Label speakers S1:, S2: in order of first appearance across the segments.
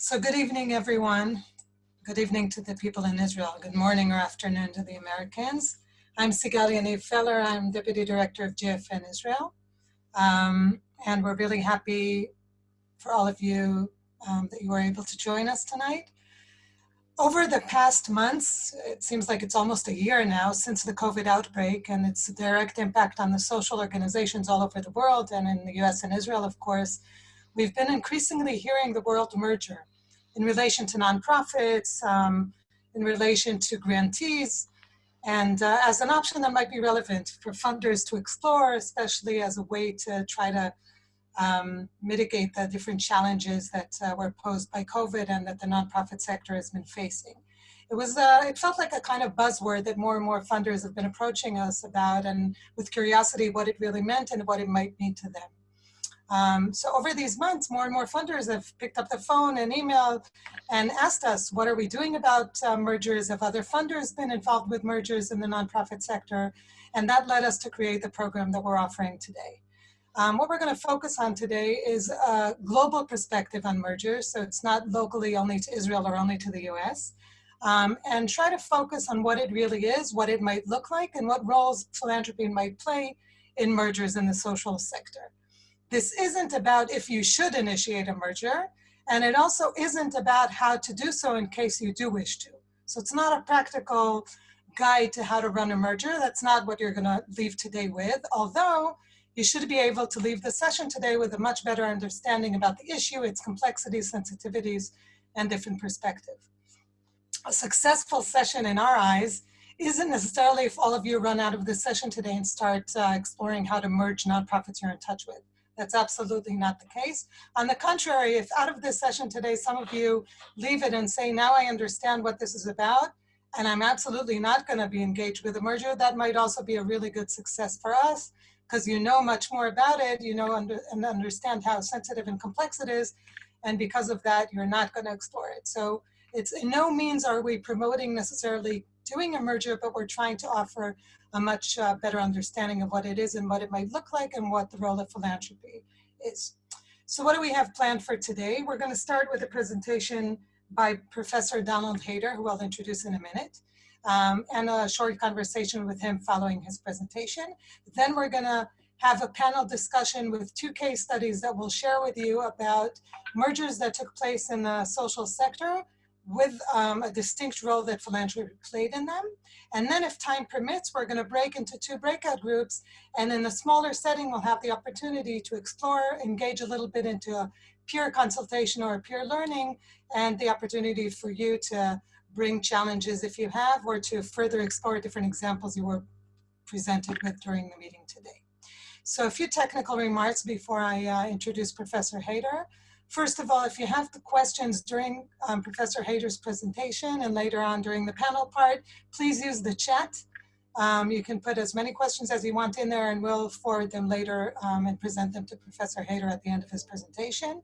S1: So good evening, everyone. Good evening to the people in Israel. Good morning or afternoon to the Americans. I'm Sigal Yaniv Feller. I'm Deputy Director of JFN Israel. Um, and we're really happy for all of you um, that you were able to join us tonight. Over the past months, it seems like it's almost a year now since the COVID outbreak and its direct impact on the social organizations all over the world and in the US and Israel, of course, we've been increasingly hearing the word merger in relation to nonprofits, um, in relation to grantees, and uh, as an option that might be relevant for funders to explore, especially as a way to try to um, mitigate the different challenges that uh, were posed by COVID and that the nonprofit sector has been facing. It was, uh, it felt like a kind of buzzword that more and more funders have been approaching us about and with curiosity what it really meant and what it might mean to them. Um, so over these months, more and more funders have picked up the phone and emailed and asked us, what are we doing about uh, mergers? Have other funders been involved with mergers in the nonprofit sector? And that led us to create the program that we're offering today. Um, what we're going to focus on today is a global perspective on mergers. So it's not locally only to Israel or only to the US. Um, and try to focus on what it really is, what it might look like, and what roles philanthropy might play in mergers in the social sector. This isn't about if you should initiate a merger, and it also isn't about how to do so in case you do wish to. So it's not a practical guide to how to run a merger. That's not what you're gonna leave today with, although you should be able to leave the session today with a much better understanding about the issue, its complexities, sensitivities, and different perspective. A successful session in our eyes isn't necessarily if all of you run out of this session today and start uh, exploring how to merge nonprofits you're in touch with. That's absolutely not the case. On the contrary, if out of this session today, some of you leave it and say, now I understand what this is about, and I'm absolutely not gonna be engaged with a merger, that might also be a really good success for us because you know much more about it, you know under, and understand how sensitive and complex it is, and because of that, you're not gonna explore it. So it's in no means are we promoting necessarily doing a merger, but we're trying to offer a much uh, better understanding of what it is and what it might look like and what the role of philanthropy is. So what do we have planned for today? We're going to start with a presentation by Professor Donald Haider, who I'll introduce in a minute, um, and a short conversation with him following his presentation. Then we're going to have a panel discussion with two case studies that we'll share with you about mergers that took place in the social sector with um, a distinct role that philanthropy played in them. And then if time permits, we're gonna break into two breakout groups. And in a smaller setting, we'll have the opportunity to explore, engage a little bit into a peer consultation or peer learning, and the opportunity for you to bring challenges if you have, or to further explore different examples you were presented with during the meeting today. So a few technical remarks before I uh, introduce Professor Haider. First of all, if you have the questions during um, Professor Haider's presentation and later on during the panel part, please use the chat. Um, you can put as many questions as you want in there and we'll forward them later um, and present them to Professor Haider at the end of his presentation.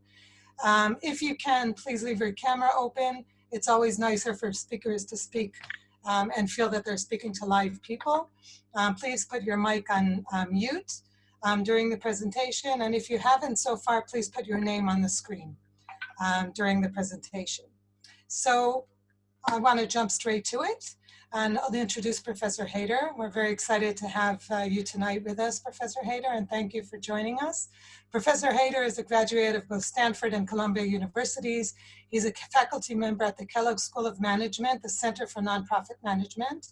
S1: Um, if you can, please leave your camera open. It's always nicer for speakers to speak um, and feel that they're speaking to live people. Um, please put your mic on mute um, during the presentation. And if you haven't so far, please put your name on the screen um, during the presentation. So I want to jump straight to it. And I'll introduce Professor Haider. We're very excited to have uh, you tonight with us, Professor Haider, and thank you for joining us. Professor Haider is a graduate of both Stanford and Columbia Universities. He's a faculty member at the Kellogg School of Management, the Center for Nonprofit Management.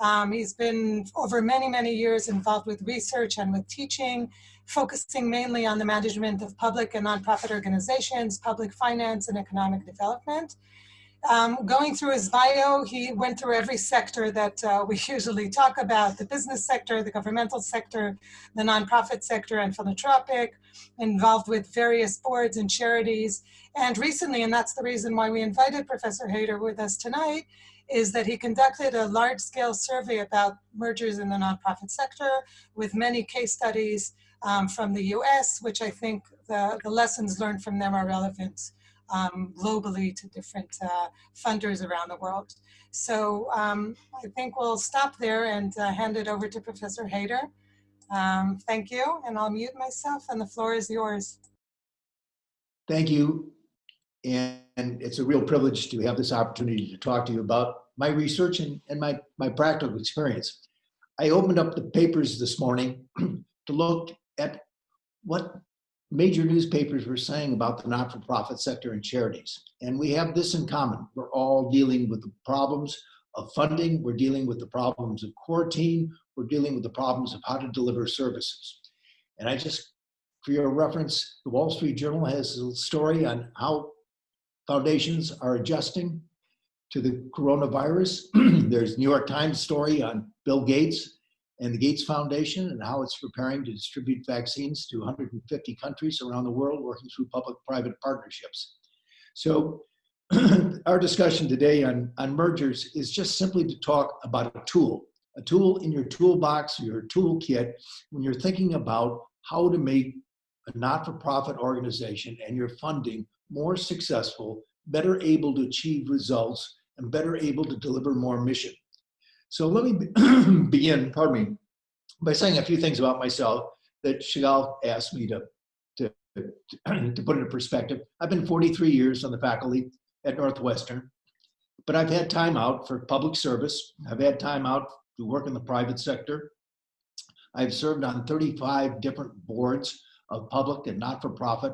S1: Um, he's been over many, many years involved with research and with teaching, focusing mainly on the management of public and nonprofit organizations, public finance and economic development. Um, going through his bio, he went through every sector that uh, we usually talk about, the business sector, the governmental sector, the nonprofit sector, and philanthropic, involved with various boards and charities. And recently, and that's the reason why we invited Professor Haider with us tonight, is that he conducted a large scale survey about mergers in the nonprofit sector with many case studies um, from the US, which I think the, the lessons learned from them are relevant um, globally to different uh, funders around the world. So um, I think we'll stop there and uh, hand it over to Professor Haider. Um, thank you, and I'll mute myself, and the floor is yours.
S2: Thank you. And, and it's a real privilege to have this opportunity to talk to you about my research and, and my, my practical experience. I opened up the papers this morning to look at what major newspapers were saying about the not-for-profit sector and charities. And we have this in common. We're all dealing with the problems of funding. We're dealing with the problems of quarantine. We're dealing with the problems of how to deliver services. And I just, for your reference, the Wall Street Journal has a story on how foundations are adjusting to the coronavirus. There's New York Times story on Bill Gates and the Gates Foundation and how it's preparing to distribute vaccines to 150 countries around the world working through public-private partnerships. So our discussion today on, on mergers is just simply to talk about a tool, a tool in your toolbox, your toolkit, when you're thinking about how to make a not-for-profit organization and your funding more successful, better able to achieve results, and better able to deliver more mission. So let me begin, pardon me, by saying a few things about myself that Chagall asked me to, to, to put into perspective. I've been 43 years on the faculty at Northwestern, but I've had time out for public service. I've had time out to work in the private sector. I've served on 35 different boards of public and not-for-profit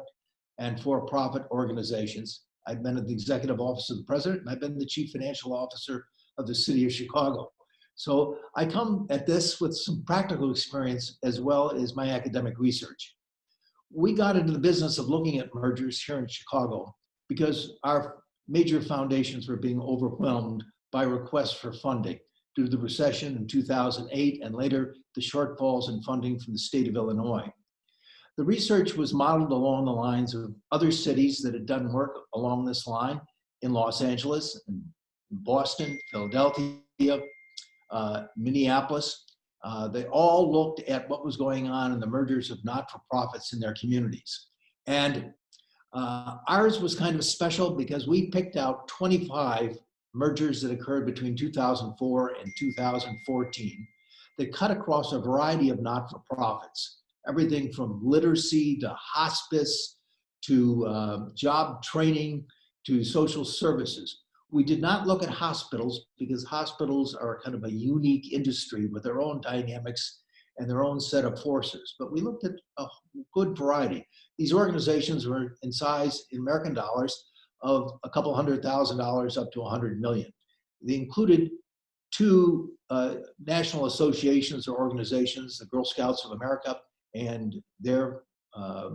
S2: and for-profit organizations. I've been at the executive office of the president, and I've been the chief financial officer of the city of Chicago. So I come at this with some practical experience as well as my academic research. We got into the business of looking at mergers here in Chicago because our major foundations were being overwhelmed by requests for funding due to the recession in 2008 and later the shortfalls in funding from the state of Illinois. The research was modeled along the lines of other cities that had done work along this line in Los Angeles, in Boston, Philadelphia, Minneapolis. Uh, they all looked at what was going on in the mergers of not-for-profits in their communities. And uh, ours was kind of special because we picked out 25 mergers that occurred between 2004 and 2014 that cut across a variety of not-for-profits everything from literacy to hospice to uh, job training to social services. We did not look at hospitals because hospitals are kind of a unique industry with their own dynamics and their own set of forces. But we looked at a good variety. These organizations were in size in American dollars of a couple hundred thousand dollars up to a hundred million. They included two uh, national associations or organizations, the Girl Scouts of America and their uh,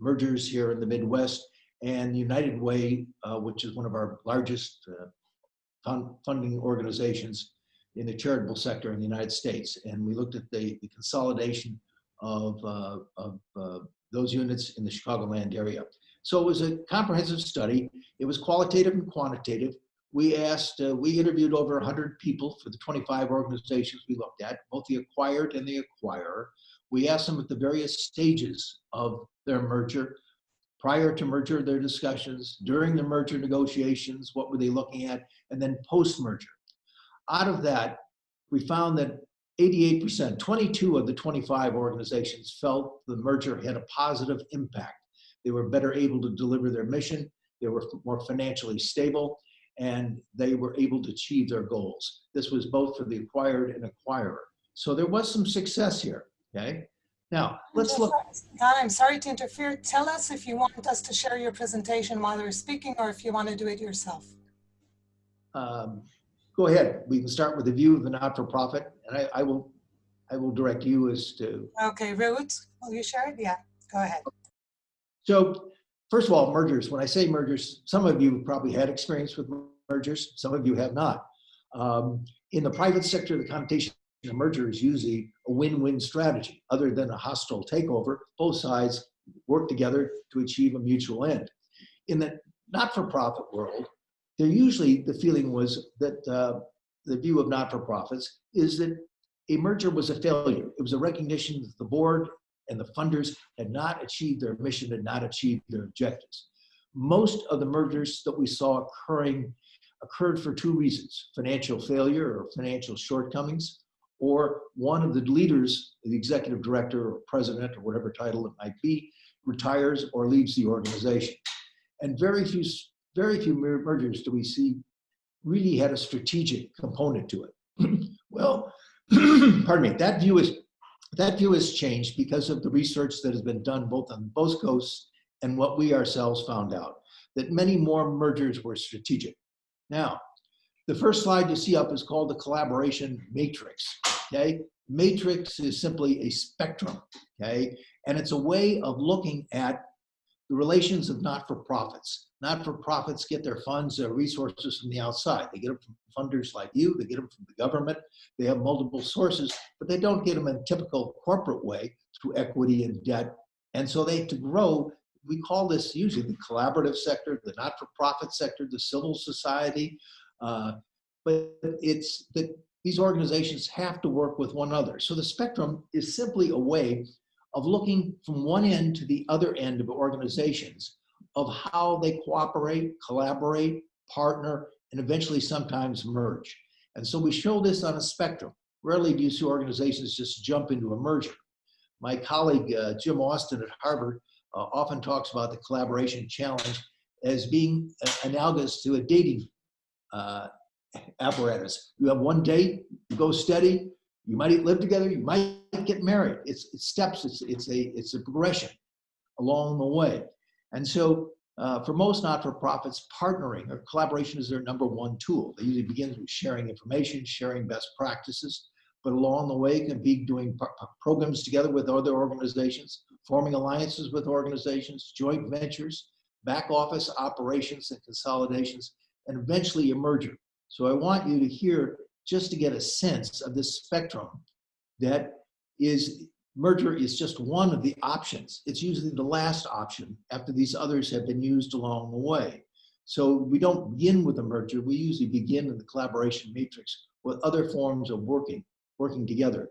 S2: mergers here in the Midwest, and United Way, uh, which is one of our largest uh, fund funding organizations in the charitable sector in the United States. And we looked at the, the consolidation of, uh, of uh, those units in the Chicagoland area. So it was a comprehensive study. It was qualitative and quantitative. We asked, uh, we interviewed over 100 people for the 25 organizations we looked at, both the acquired and the acquirer. We asked them at the various stages of their merger, prior to merger, their discussions, during the merger negotiations, what were they looking at, and then post-merger. Out of that, we found that 88%, 22 of the 25 organizations felt the merger had a positive impact. They were better able to deliver their mission, they were more financially stable, and they were able to achieve their goals. This was both for the acquired and acquirer. So there was some success here. Okay. Now let's look.
S1: Don, I'm sorry to interfere. Tell us if you want us to share your presentation while we're speaking or if you want to do it yourself.
S2: Um, go ahead. We can start with a view of the not-for-profit and I, I will I will direct you as to.
S1: Okay, Reut, will you share it? Yeah, go ahead.
S2: So first of all, mergers. When I say mergers, some of you probably had experience with mergers. Some of you have not. Um, in the private sector, the connotation a merger is usually a win-win strategy. Other than a hostile takeover, both sides work together to achieve a mutual end. In the not-for-profit world, there usually the feeling was that uh, the view of not-for-profits is that a merger was a failure. It was a recognition that the board and the funders had not achieved their mission, had not achieved their objectives. Most of the mergers that we saw occurring occurred for two reasons, financial failure or financial shortcomings, or one of the leaders, the executive director or president or whatever title it might be, retires or leaves the organization. And very few, very few mergers do we see really had a strategic component to it. well, pardon me, that view is that view has changed because of the research that has been done both on both coasts and what we ourselves found out that many more mergers were strategic. Now, the first slide you see up is called the collaboration matrix. Okay, matrix is simply a spectrum. Okay, and it's a way of looking at the relations of not-for-profits. Not-for-profits get their funds, their resources from the outside. They get them from funders like you, they get them from the government, they have multiple sources, but they don't get them in a typical corporate way through equity and debt. And so they, to grow, we call this usually the collaborative sector, the not-for-profit sector, the civil society. Uh, but it's that these organizations have to work with one another. So the spectrum is simply a way of looking from one end to the other end of organizations of how they cooperate, collaborate, partner, and eventually sometimes merge. And so we show this on a spectrum. Rarely do you see organizations just jump into a merger. My colleague, uh, Jim Austin at Harvard, uh, often talks about the collaboration challenge as being analogous to a dating uh, apparatus. You have one date, you go steady, you might live together, you might get married. It's, it's steps, it's, it's, a, it's a progression along the way. And so uh, for most not-for-profits, partnering or collaboration is their number one tool. They usually begin with sharing information, sharing best practices, but along the way can be doing programs together with other organizations, forming alliances with organizations, joint ventures, back office operations and consolidations, and eventually a merger. So I want you to hear, just to get a sense of this spectrum, that is merger is just one of the options. It's usually the last option after these others have been used along the way. So we don't begin with a merger. We usually begin in the collaboration matrix with other forms of working, working together.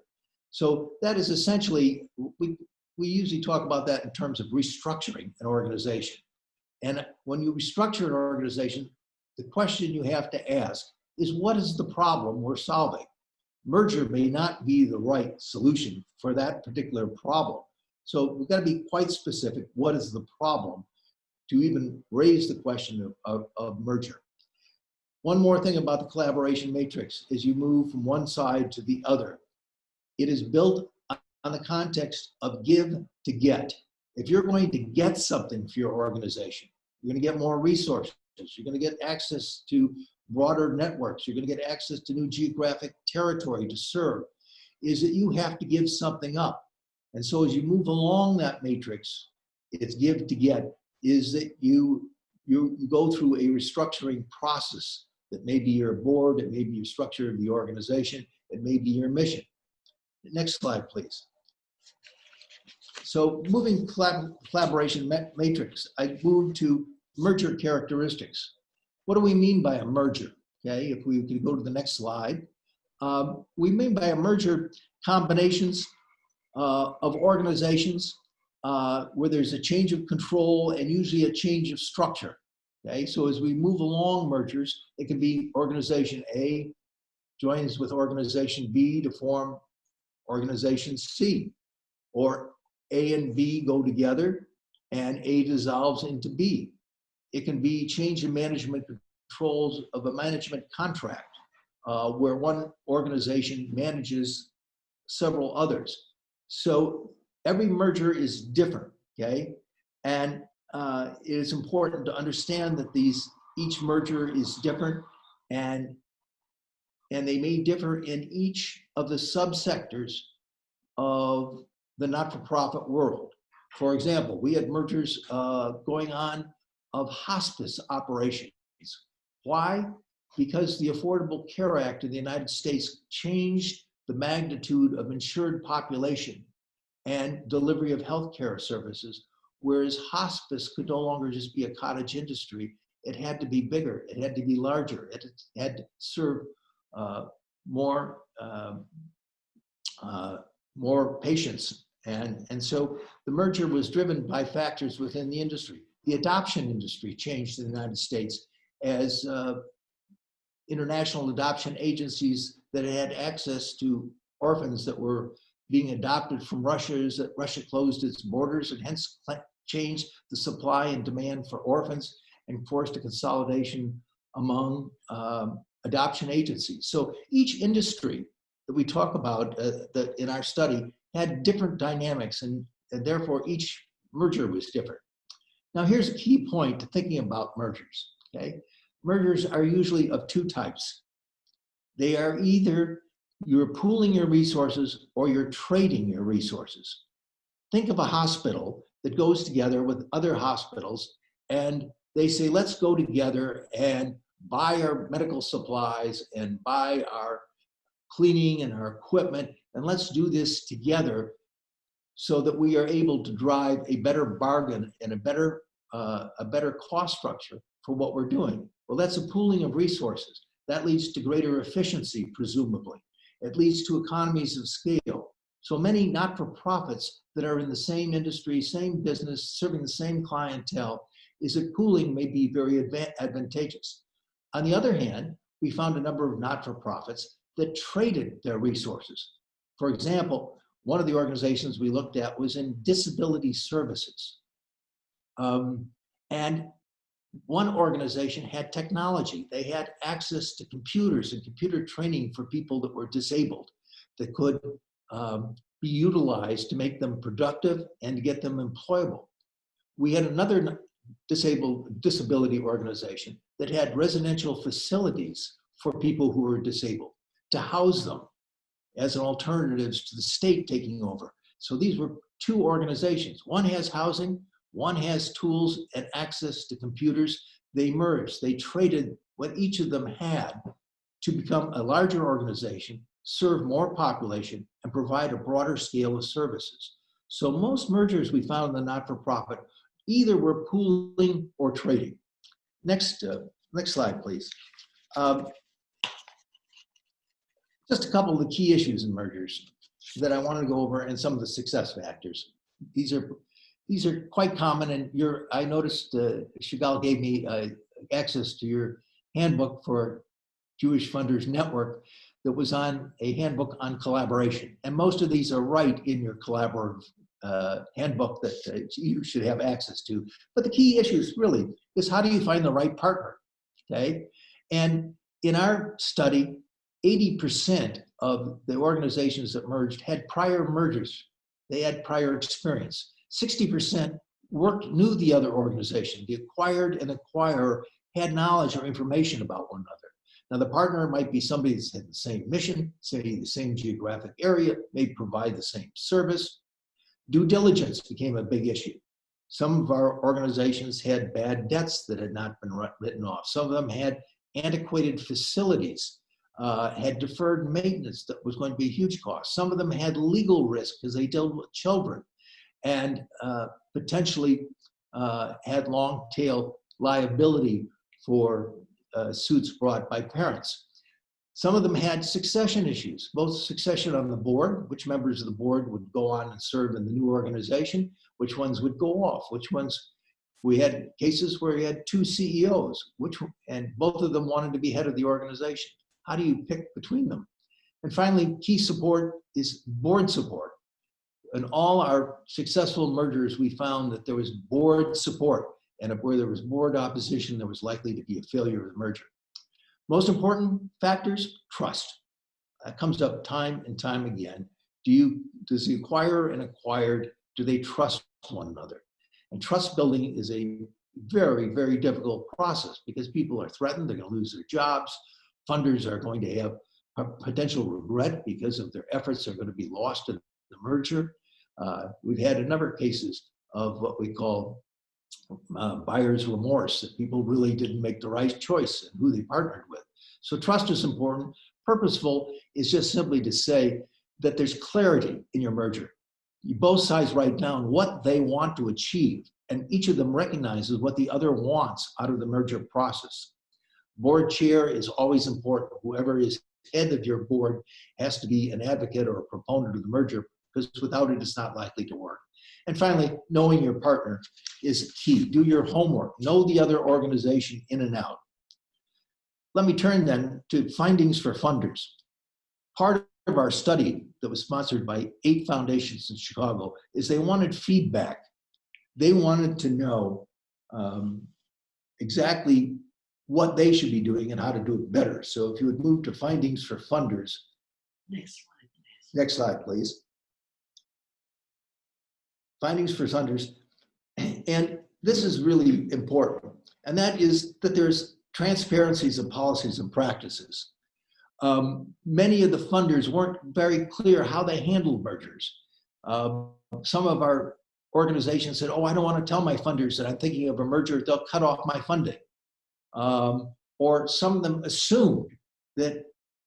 S2: So that is essentially, we, we usually talk about that in terms of restructuring an organization. And when you restructure an organization, the question you have to ask is what is the problem we're solving? Merger may not be the right solution for that particular problem. So we've got to be quite specific. What is the problem to even raise the question of, of, of merger? One more thing about the collaboration matrix is you move from one side to the other. It is built on the context of give to get. If you're going to get something for your organization, you're going to get more resources. You're going to get access to broader networks. You're going to get access to new geographic territory to serve. Is that you have to give something up. And so as you move along that matrix, it's give to get, is that you, you, go through a restructuring process that may be your board, it may be your structure of the organization, it may be your mission. Next slide, please. So moving collab collaboration matrix, I moved to merger characteristics. What do we mean by a merger? Okay, if we could go to the next slide. Um, we mean by a merger combinations uh, of organizations uh, where there's a change of control and usually a change of structure. Okay, so as we move along mergers, it can be organization A joins with organization B to form organization C, or A and B go together and A dissolves into B. It can be change in management controls of a management contract uh, where one organization manages several others. So every merger is different, okay? And uh, it is important to understand that these each merger is different and and they may differ in each of the subsectors of the not-for-profit world. For example, we had mergers uh, going on of hospice operations. Why? Because the Affordable Care Act in the United States changed the magnitude of insured population and delivery of healthcare services, whereas hospice could no longer just be a cottage industry. It had to be bigger, it had to be larger, it had to serve uh, more, um, uh, more patients. And, and so the merger was driven by factors within the industry. The adoption industry changed in the United States as uh, international adoption agencies that had access to orphans that were being adopted from Russia that Russia closed its borders and hence changed the supply and demand for orphans and forced a consolidation among um, adoption agencies. So each industry that we talk about uh, that in our study had different dynamics and, and therefore each merger was different. Now here's a key point to thinking about mergers, okay? Mergers are usually of two types. They are either you're pooling your resources or you're trading your resources. Think of a hospital that goes together with other hospitals and they say, let's go together and buy our medical supplies and buy our cleaning and our equipment, and let's do this together so that we are able to drive a better bargain and a better, uh, a better cost structure for what we're doing. Well, that's a pooling of resources. That leads to greater efficiency, presumably. It leads to economies of scale. So many not-for-profits that are in the same industry, same business, serving the same clientele, is that pooling may be very advantageous. On the other hand, we found a number of not-for-profits that traded their resources. For example, one of the organizations we looked at was in disability services. Um, and one organization had technology. They had access to computers and computer training for people that were disabled that could um, be utilized to make them productive and to get them employable. We had another disabled disability organization that had residential facilities for people who were disabled to house them as an alternative to the state taking over. So these were two organizations. One has housing, one has tools and access to computers. They merged, they traded what each of them had to become a larger organization, serve more population, and provide a broader scale of services. So most mergers we found in the not-for-profit either were pooling or trading. Next, uh, next slide, please. Um, just a couple of the key issues in mergers that I want to go over and some of the success factors. These are these are quite common and I noticed uh, Chagall gave me uh, access to your handbook for Jewish Funders Network that was on a handbook on collaboration. And most of these are right in your collaborative uh, handbook that uh, you should have access to. But the key issues really is how do you find the right partner, okay? And in our study, 80% of the organizations that merged had prior mergers. They had prior experience. 60% worked, knew the other organization. The acquired and acquirer had knowledge or information about one another. Now the partner might be somebody that's had the same mission, say the same geographic area, may provide the same service. Due diligence became a big issue. Some of our organizations had bad debts that had not been written off. Some of them had antiquated facilities uh, had deferred maintenance that was going to be a huge cost. Some of them had legal risk because they dealt with children and uh, potentially uh, had long tail liability for uh, suits brought by parents. Some of them had succession issues, both succession on the board, which members of the board would go on and serve in the new organization, which ones would go off, which ones we had cases where we had two CEOs, which and both of them wanted to be head of the organization. How do you pick between them? And finally, key support is board support. In all our successful mergers, we found that there was board support. And where there was board opposition, there was likely to be a failure of the merger. Most important factors, trust. That comes up time and time again. Do you, does the acquirer and acquired, do they trust one another? And trust building is a very, very difficult process because people are threatened, they're gonna lose their jobs, funders are going to have potential regret because of their efforts are going to be lost in the merger. Uh, we've had a number of cases of what we call uh, buyer's remorse, that people really didn't make the right choice and who they partnered with. So trust is important. Purposeful is just simply to say that there's clarity in your merger. You both sides write down what they want to achieve, and each of them recognizes what the other wants out of the merger process. Board chair is always important. Whoever is head of your board has to be an advocate or a proponent of the merger because without it, it's not likely to work. And finally, knowing your partner is key. Do your homework. Know the other organization in and out. Let me turn then to findings for funders. Part of our study that was sponsored by eight foundations in Chicago is they wanted feedback they wanted to know um, exactly what they should be doing and how to do it better. So if you would move to findings for funders.
S3: Next slide, please.
S2: Next slide, please. Findings for funders. And this is really important. And that is that there's transparencies of policies and practices. Um, many of the funders weren't very clear how they handled mergers. Uh, some of our organizations said, oh, I don't want to tell my funders that I'm thinking of a merger, they'll cut off my funding. Um, or some of them assumed that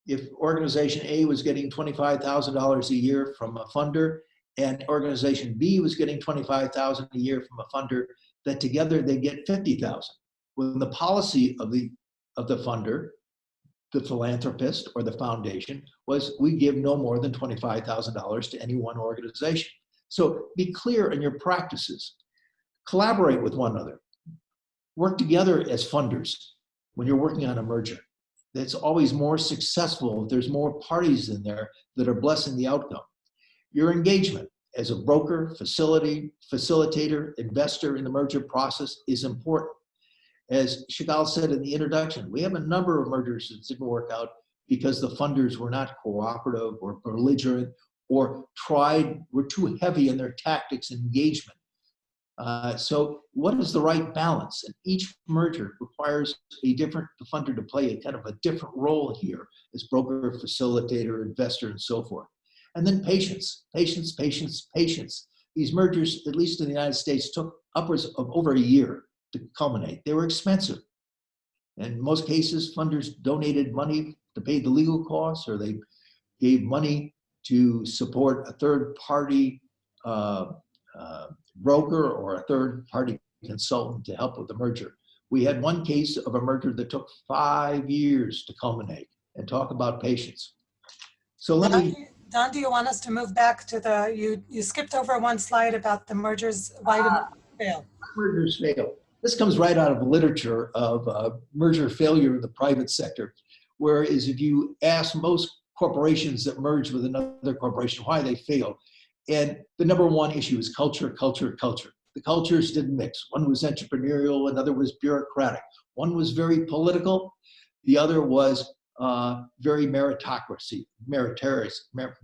S2: if organization A was getting $25,000 a year from a funder and organization B was getting 25,000 a year from a funder, that together they get 50,000. When the policy of the, of the funder, the philanthropist or the foundation was we give no more than $25,000 to any one organization. So be clear in your practices. Collaborate with one another. Work together as funders when you're working on a merger. It's always more successful if there's more parties in there that are blessing the outcome. Your engagement as a broker, facility, facilitator, investor in the merger process is important. As Shigal said in the introduction, we have a number of mergers that didn't work out because the funders were not cooperative or belligerent or tried, were too heavy in their tactics and engagement. Uh, so what is the right balance? And each merger requires a different funder to play a kind of a different role here as broker, facilitator, investor, and so forth. And then patience, patience, patience, patience. These mergers, at least in the United States, took upwards of over a year to culminate. They were expensive. In most cases, funders donated money to pay the legal costs or they gave money to support a third party uh, uh, broker or a third party consultant to help with the merger. We had one case of a merger that took five years to culminate and talk about patience. So let me,
S1: Don, do you want us to move back to the, you, you skipped over one slide about the mergers, why did it fail?
S2: mergers fail. This comes right out of literature of uh, merger failure in the private sector. Whereas if you ask most corporations that merge with another corporation why they fail, and the number one issue is culture, culture, culture. The cultures didn't mix. One was entrepreneurial, another was bureaucratic. One was very political, the other was uh, very meritocracy, meritorious, mer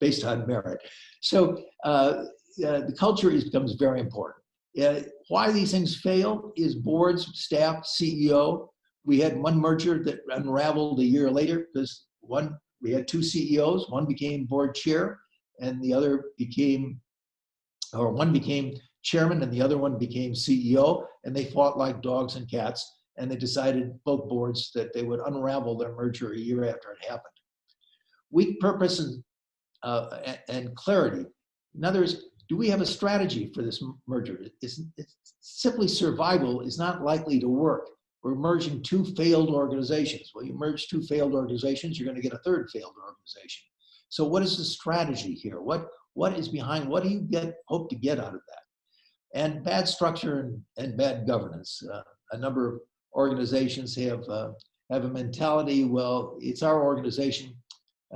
S2: based on merit. So uh, uh, the culture is, becomes very important. Uh, why these things fail is boards, staff, CEO. We had one merger that unraveled a year later because one, we had two CEOs, one became board chair and the other became, or one became chairman and the other one became CEO and they fought like dogs and cats and they decided, both boards, that they would unravel their merger a year after it happened. Weak purpose and, uh, and clarity. In other words, do we have a strategy for this merger? It's, it's simply survival is not likely to work. We're merging two failed organizations. Well, you merge two failed organizations, you're going to get a third failed organization. So what is the strategy here? What, what is behind, what do you get, hope to get out of that? And bad structure and, and bad governance. Uh, a number of organizations have, uh, have a mentality, well, it's our organization,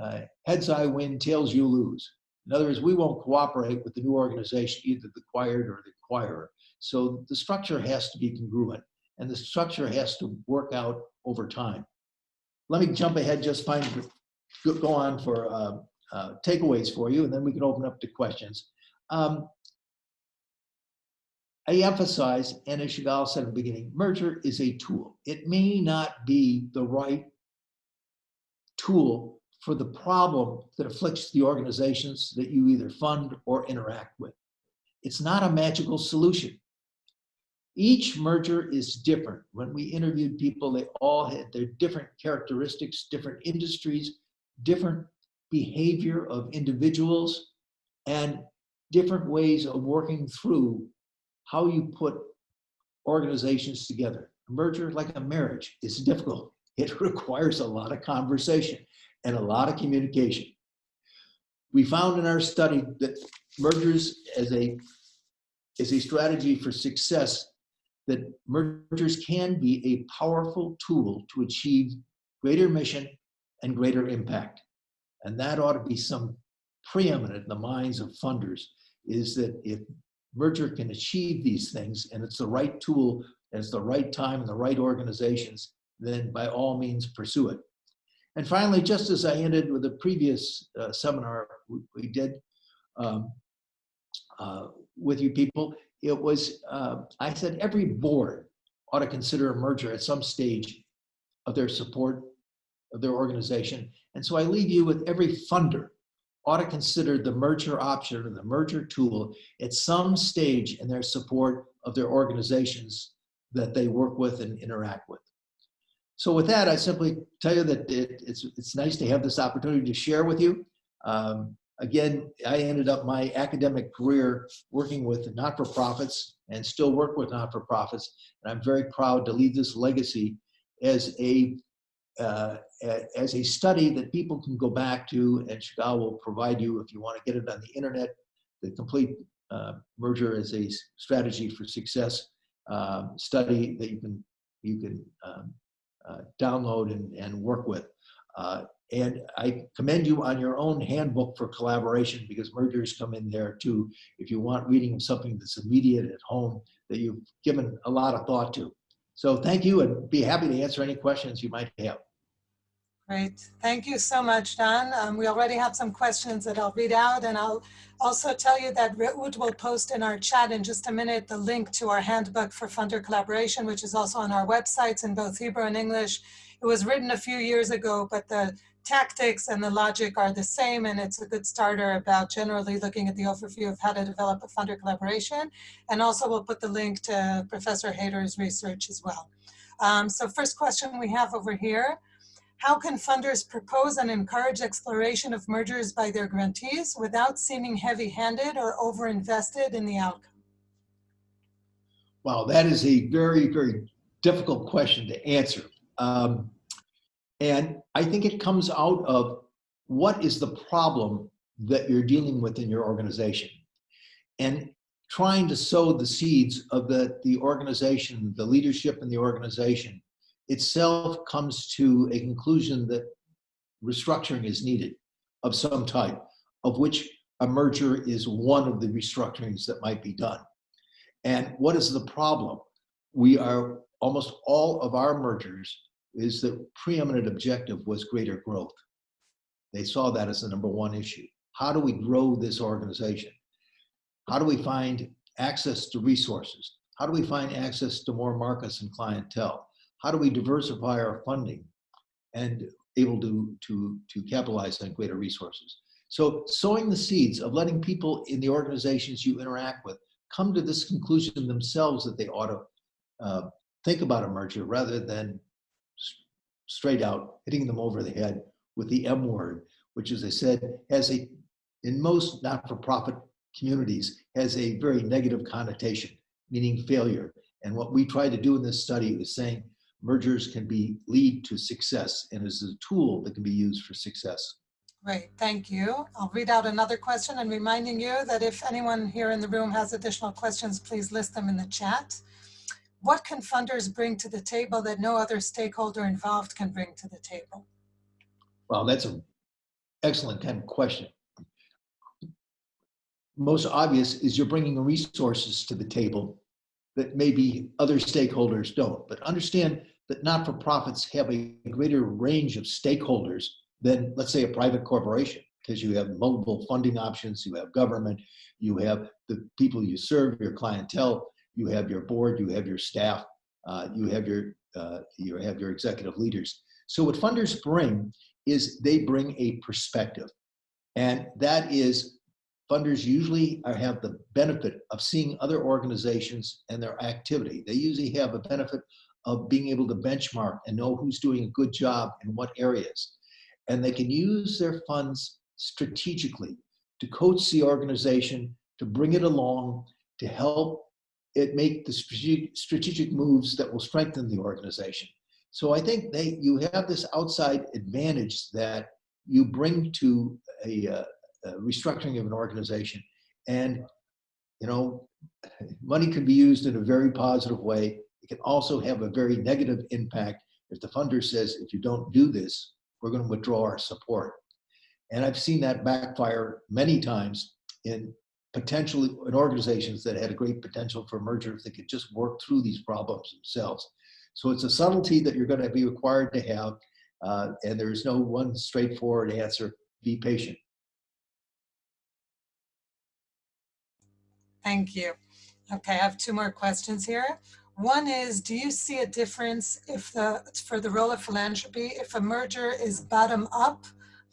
S2: uh, heads I win, tails you lose. In other words, we won't cooperate with the new organization, either the acquired or the acquirer. So the structure has to be congruent and the structure has to work out over time. Let me jump ahead, just find, go- on for uh, uh, takeaways for you, and then we can open up to questions. Um, I emphasize, and as Chagall said at the beginning, merger is a tool. It may not be the right tool for the problem that afflicts the organizations that you either fund or interact with. It's not a magical solution. Each merger is different. When we interviewed people, they all had their different characteristics, different industries, different behavior of individuals, and different ways of working through how you put organizations together. A merger, like a marriage, is difficult. It requires a lot of conversation and a lot of communication. We found in our study that mergers as a, as a strategy for success, that mergers can be a powerful tool to achieve greater mission and greater impact. And that ought to be some preeminent in the minds of funders, is that if merger can achieve these things and it's the right tool, it's the right time and the right organizations, then by all means pursue it. And finally, just as I ended with the previous uh, seminar we, we did um, uh, with you people, it was, uh, I said every board ought to consider a merger at some stage of their support of their organization. And so I leave you with every funder ought to consider the merger option or the merger tool at some stage in their support of their organizations that they work with and interact with. So with that, I simply tell you that it, it's, it's nice to have this opportunity to share with you. Um, again, I ended up my academic career working with not-for-profits and still work with not-for-profits. And I'm very proud to leave this legacy as a uh, as a study that people can go back to and Chagall will provide you if you want to get it on the internet, the complete uh, merger as a strategy for success um, study that you can you can um, uh, download and, and work with. Uh, and I commend you on your own handbook for collaboration because mergers come in there too. If you want reading of something that's immediate at home that you've given a lot of thought to. So thank you and be happy to answer any questions you might have.
S1: Great. Thank you so much, Don. Um, we already have some questions that I'll read out and I'll also tell you that Reut will post in our chat in just a minute the link to our handbook for funder collaboration, which is also on our websites in both Hebrew and English. It was written a few years ago, but the tactics and the logic are the same and it's a good starter about generally looking at the overview of how to develop a funder collaboration. And also we'll put the link to Professor Haider's research as well. Um, so first question we have over here. How can funders propose and encourage exploration of mergers by their grantees without seeming heavy-handed or over-invested in the outcome?
S2: Wow, that is a very, very difficult question to answer. Um, and I think it comes out of what is the problem that you're dealing with in your organization and trying to sow the seeds of the, the organization, the leadership in the organization itself comes to a conclusion that restructuring is needed of some type, of which a merger is one of the restructurings that might be done. And what is the problem? We are, almost all of our mergers is the preeminent objective was greater growth. They saw that as the number one issue. How do we grow this organization? How do we find access to resources? How do we find access to more markets and clientele? how do we diversify our funding and able to, to, to capitalize on greater resources. So sowing the seeds of letting people in the organizations you interact with come to this conclusion themselves that they ought to uh, think about a merger rather than straight out hitting them over the head with the M word, which as I said, has a, in most not-for-profit communities, has a very negative connotation, meaning failure. And what we try to do in this study is saying, mergers can be lead to success and is a tool that can be used for success.
S1: Great, thank you. I'll read out another question and reminding you that if anyone here in the room has additional questions, please list them in the chat. What can funders bring to the table that no other stakeholder involved can bring to the table?
S2: Well, that's an excellent kind of question. Most obvious is you're bringing resources to the table that maybe other stakeholders don't. But understand that not-for-profits have a greater range of stakeholders than, let's say, a private corporation, because you have multiple funding options, you have government, you have the people you serve, your clientele, you have your board, you have your staff, uh, you have your uh, you have your executive leaders. So what funders bring is they bring a perspective, and that is funders usually are, have the benefit of seeing other organizations and their activity. They usually have a benefit of being able to benchmark and know who's doing a good job in what areas. And they can use their funds strategically to coach the organization, to bring it along, to help it make the strategic moves that will strengthen the organization. So I think they, you have this outside advantage that you bring to a, uh, a restructuring of an organization. And, you know, money can be used in a very positive way it can also have a very negative impact if the funder says, if you don't do this, we're going to withdraw our support. And I've seen that backfire many times in potentially and organizations that had a great potential for merger if they could just work through these problems themselves. So it's a subtlety that you're going to be required to have, uh, and there is no one straightforward answer. Be patient.
S1: Thank you. Okay, I have two more questions here. One is, do you see a difference if the, for the role of philanthropy, if a merger is bottom up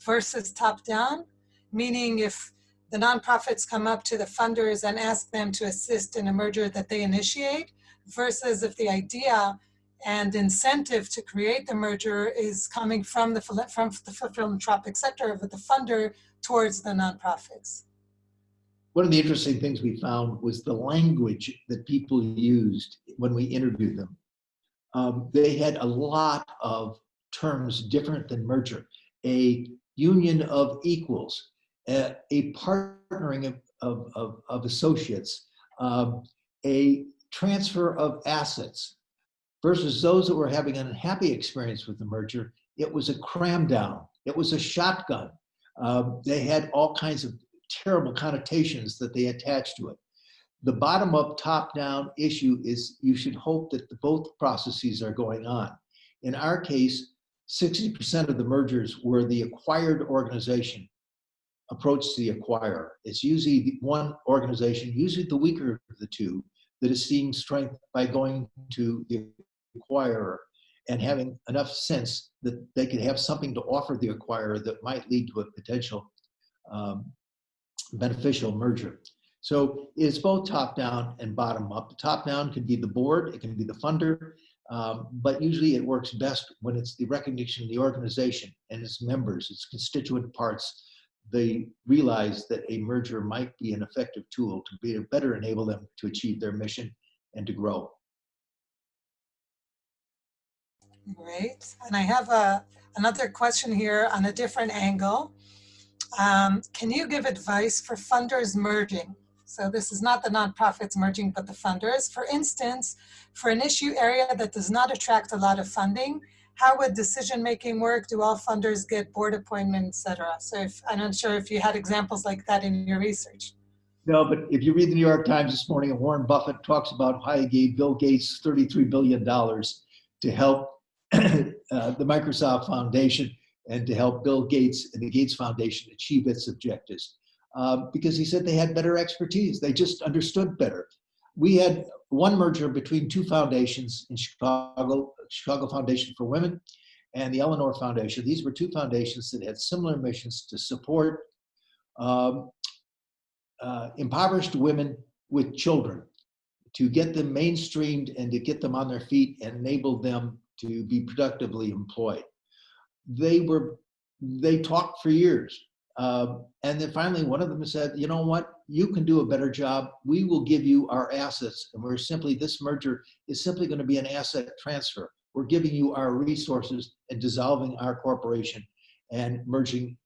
S1: versus top down? Meaning if the nonprofits come up to the funders and ask them to assist in a merger that they initiate versus if the idea and incentive to create the merger is coming from the, from the philanthropic sector of the funder towards the nonprofits.
S2: One of the interesting things we found was the language that people used when we interviewed them. Um, they had a lot of terms different than merger. A union of equals, a, partnering of, of, of, of associates, um, a transfer of assets, versus those that were having an unhappy experience with the merger, it was a cram down. It was a shotgun. Uh, they had all kinds of terrible connotations that they attached to it. The bottom up, top down issue is you should hope that the, both processes are going on. In our case, 60% of the mergers were the acquired organization approach to the acquirer. It's usually one organization, usually the weaker of the two, that is seeing strength by going to the acquirer and having enough sense that they could have something to offer the acquirer that might lead to a potential um, beneficial merger. So it's both top down and bottom up. The top down could be the board, it can be the funder, um, but usually it works best when it's the recognition of the organization and its members, its constituent parts. They realize that a merger might be an effective tool to be, better enable them to achieve their mission and to grow.
S1: Great. And I have a, another question here on a different angle. Um, can you give advice for funders merging? So this is not the nonprofits merging, but the funders. For instance, for an issue area that does not attract a lot of funding, how would decision making work? Do all funders get board appointments, et cetera? So if, I'm not sure if you had examples like that in your research.
S2: No, but if you read the New York Times this morning, Warren Buffett talks about how he gave Bill Gates $33 billion to help uh, the Microsoft Foundation and to help Bill Gates and the Gates Foundation achieve its objectives. Um, because he said they had better expertise. They just understood better. We had one merger between two foundations in Chicago, Chicago Foundation for Women and the Eleanor Foundation. These were two foundations that had similar missions to support um, uh, impoverished women with children, to get them mainstreamed and to get them on their feet and enable them to be productively employed. They were they talked for years uh, and then finally one of them said you know what? You can do a better job. We will give you our assets and we're simply this merger is simply going to be an asset transfer we're giving you our resources and dissolving our corporation and merging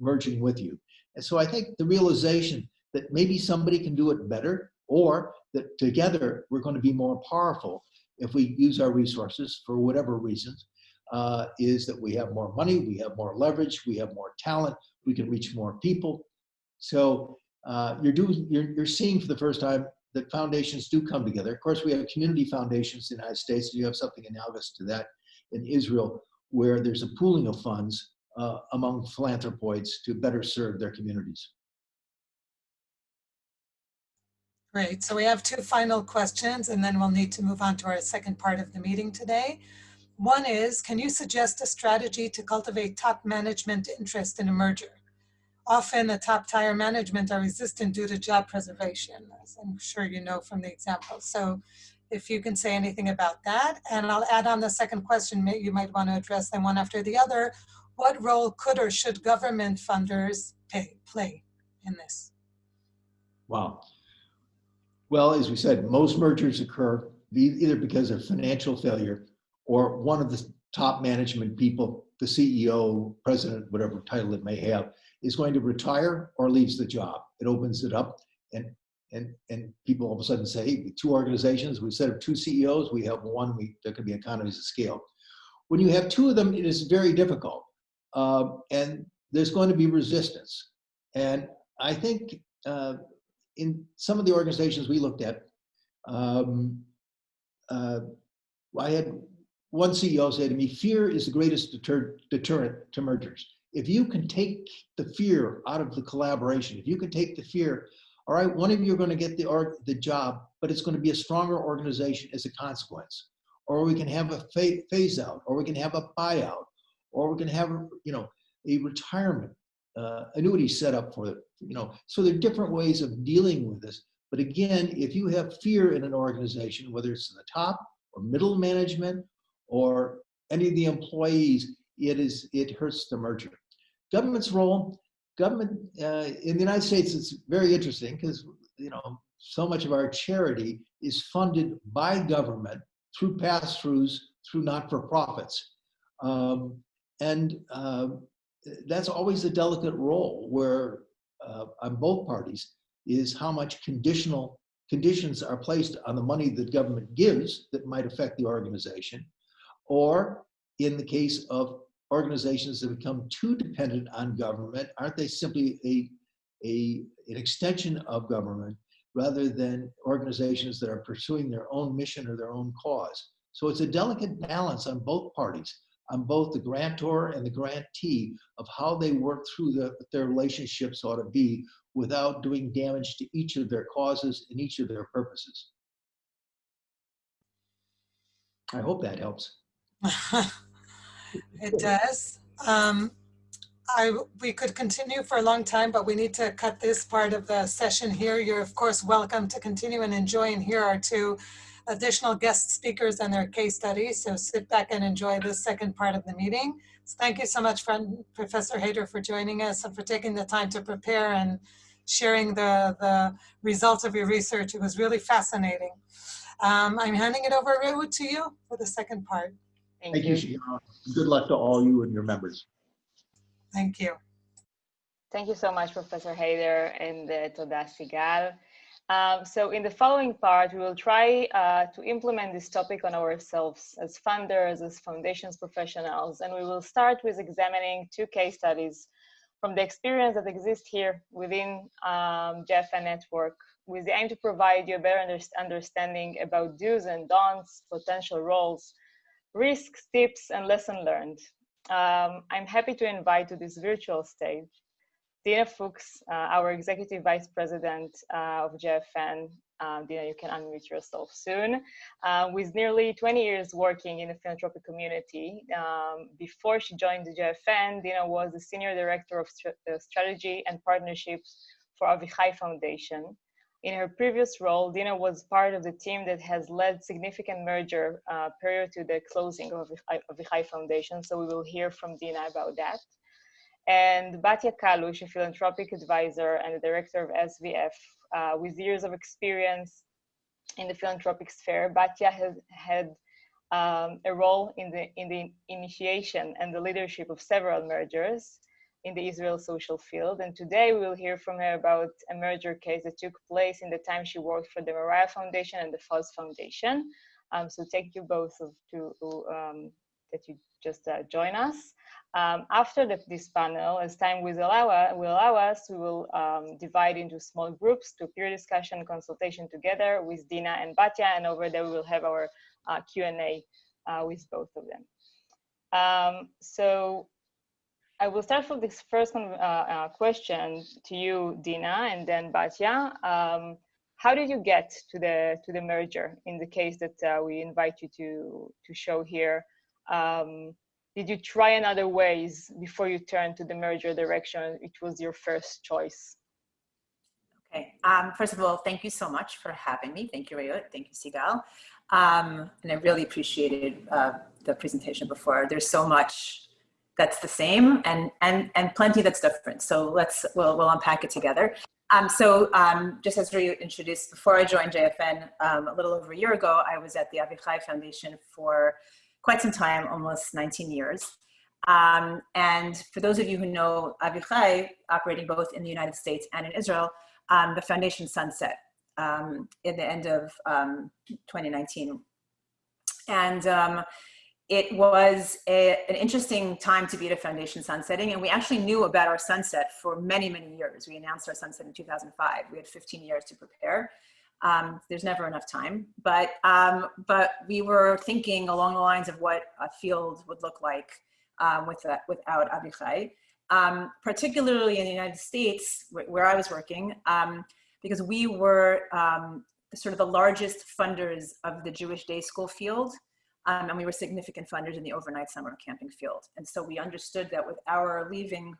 S2: merging with you and so i think the realization that maybe somebody can do it better or that together we're going to be more powerful if we use our resources for whatever reasons uh, is that we have more money, we have more leverage, we have more talent, we can reach more people. So uh, you're doing, you're, you're seeing for the first time that foundations do come together. Of course, we have community foundations in the United States. You have something analogous to that in Israel, where there's a pooling of funds uh, among philanthropoids to better serve their communities.
S1: Great. So we have two final questions and then we'll need to move on to our second part of the meeting today. One is, can you suggest a strategy to cultivate top management interest in a merger? Often the top tier management are resistant due to job preservation, as I'm sure you know from the example. So if you can say anything about that. And I'll add on the second question, you might want to address them one after the other. What role could or should government funders pay, play in this?
S2: Wow. Well, as we said, most mergers occur either because of financial failure or one of the top management people, the CEO, president, whatever title it may have, is going to retire or leaves the job. It opens it up and and and people all of a sudden say, hey, two organizations, we set up two CEOs, we have one, we, there can be economies of scale. When you have two of them, it is very difficult. Uh, and there's going to be resistance. And I think uh, in some of the organizations we looked at, um, uh, I had one CEO say to me, fear is the greatest deter deterrent to mergers. If you can take the fear out of the collaboration, if you can take the fear, all right, one of you are going to get the, org the job, but it's going to be a stronger organization as a consequence. Or we can have a phase out, or we can have a buyout, or we can have, you know, a retirement uh, annuity set up for it, you know. So there are different ways of dealing with this. But again, if you have fear in an organization, whether it's in the top or middle management or any of the employees, it is it hurts the merger. Government's role, government uh, in the United States, it's very interesting because you know so much of our charity is funded by government through pass-throughs, through not-for-profits, um, and uh, that's always a delicate role where uh, on both parties is how much conditional conditions are placed on the money that government gives that might affect the organization, or in the case of organizations that become too dependent on government, aren't they simply a, a, an extension of government rather than organizations that are pursuing their own mission or their own cause? So it's a delicate balance on both parties, on both the grantor and the grantee of how they work through the, their relationships ought to be without doing damage to each of their causes and each of their purposes. I hope that helps.
S1: it does. Um, I, we could continue for a long time, but we need to cut this part of the session here. You're of course welcome to continue and enjoy and hear our two additional guest speakers and their case studies. So sit back and enjoy this second part of the meeting. So thank you so much, friend, Professor Haider, for joining us and for taking the time to prepare and sharing the, the results of your research. It was really fascinating. Um, I'm handing it over, to you for the second part.
S2: Thank, Thank you, you Good luck to all you and your members.
S1: Thank you.
S4: Thank you so much, Professor Haider and uh, Toda Sigal. Um, so in the following part, we will try uh, to implement this topic on ourselves as funders, as foundations professionals, and we will start with examining two case studies from the experience that exists here within um, JFN Network with the aim to provide you a better understanding about do's and don'ts, potential roles, risks, tips, and lesson learned. Um, I'm happy to invite to this virtual stage Dina Fuchs, uh, our Executive Vice President uh, of JFN. Uh, Dina, you can unmute yourself soon. Uh, with nearly 20 years working in the philanthropic community, um, before she joined the JFN, Dina was the Senior Director of uh, Strategy and Partnerships for Avichai Foundation. In her previous role, Dina was part of the team that has led significant merger uh, prior to the closing of the High Foundation, so we will hear from Dina about that. And Batya Kalush, a philanthropic advisor and the director of SVF, uh, with years of experience in the philanthropic sphere. Batya has had um, a role in the, in the initiation and the leadership of several mergers in the Israel social field. And today we will hear from her about a merger case that took place in the time she worked for the Moriah Foundation and the Fohs Foundation. Um, so thank you both of, to, um, that you just uh, join us. Um, after the, this panel, as time will allow, will allow us, we will um, divide into small groups to peer discussion consultation together with Dina and Batya, and over there we will have our uh, Q&A uh, with both of them. Um, so I will start with this first uh, uh, question to you, Dina, and then Batya. Um, how did you get to the to the merger in the case that uh, we invite you to to show here? Um, did you try another ways before you turned to the merger direction? It was your first choice.
S5: Okay, um, first of all, thank you so much for having me. Thank you, Reut. Thank you, Sigal. Um, and I really appreciated uh, the presentation before. There's so much that's the same and, and, and plenty that's different. So let's, we'll, we'll unpack it together. Um, so um, just as Reut introduced, before I joined JFN um, a little over a year ago, I was at the Avichai Foundation for quite some time, almost 19 years. Um, and for those of you who know Avichai, operating both in the United States and in Israel, um, the foundation sunset um, in the end of um, 2019. And it was a, an interesting time to be at a foundation sunsetting and we actually knew about our sunset for many many years. We announced our sunset in 2005 we had 15 years to prepare. Um, there's never enough time but um, but we were thinking along the lines of what a field would look like um, with that, without Avichai um, particularly in the United States where I was working um, because we were um, sort of the largest funders of the Jewish day school field um, and we were significant funders in the overnight summer camping field. And so we understood that with our leaving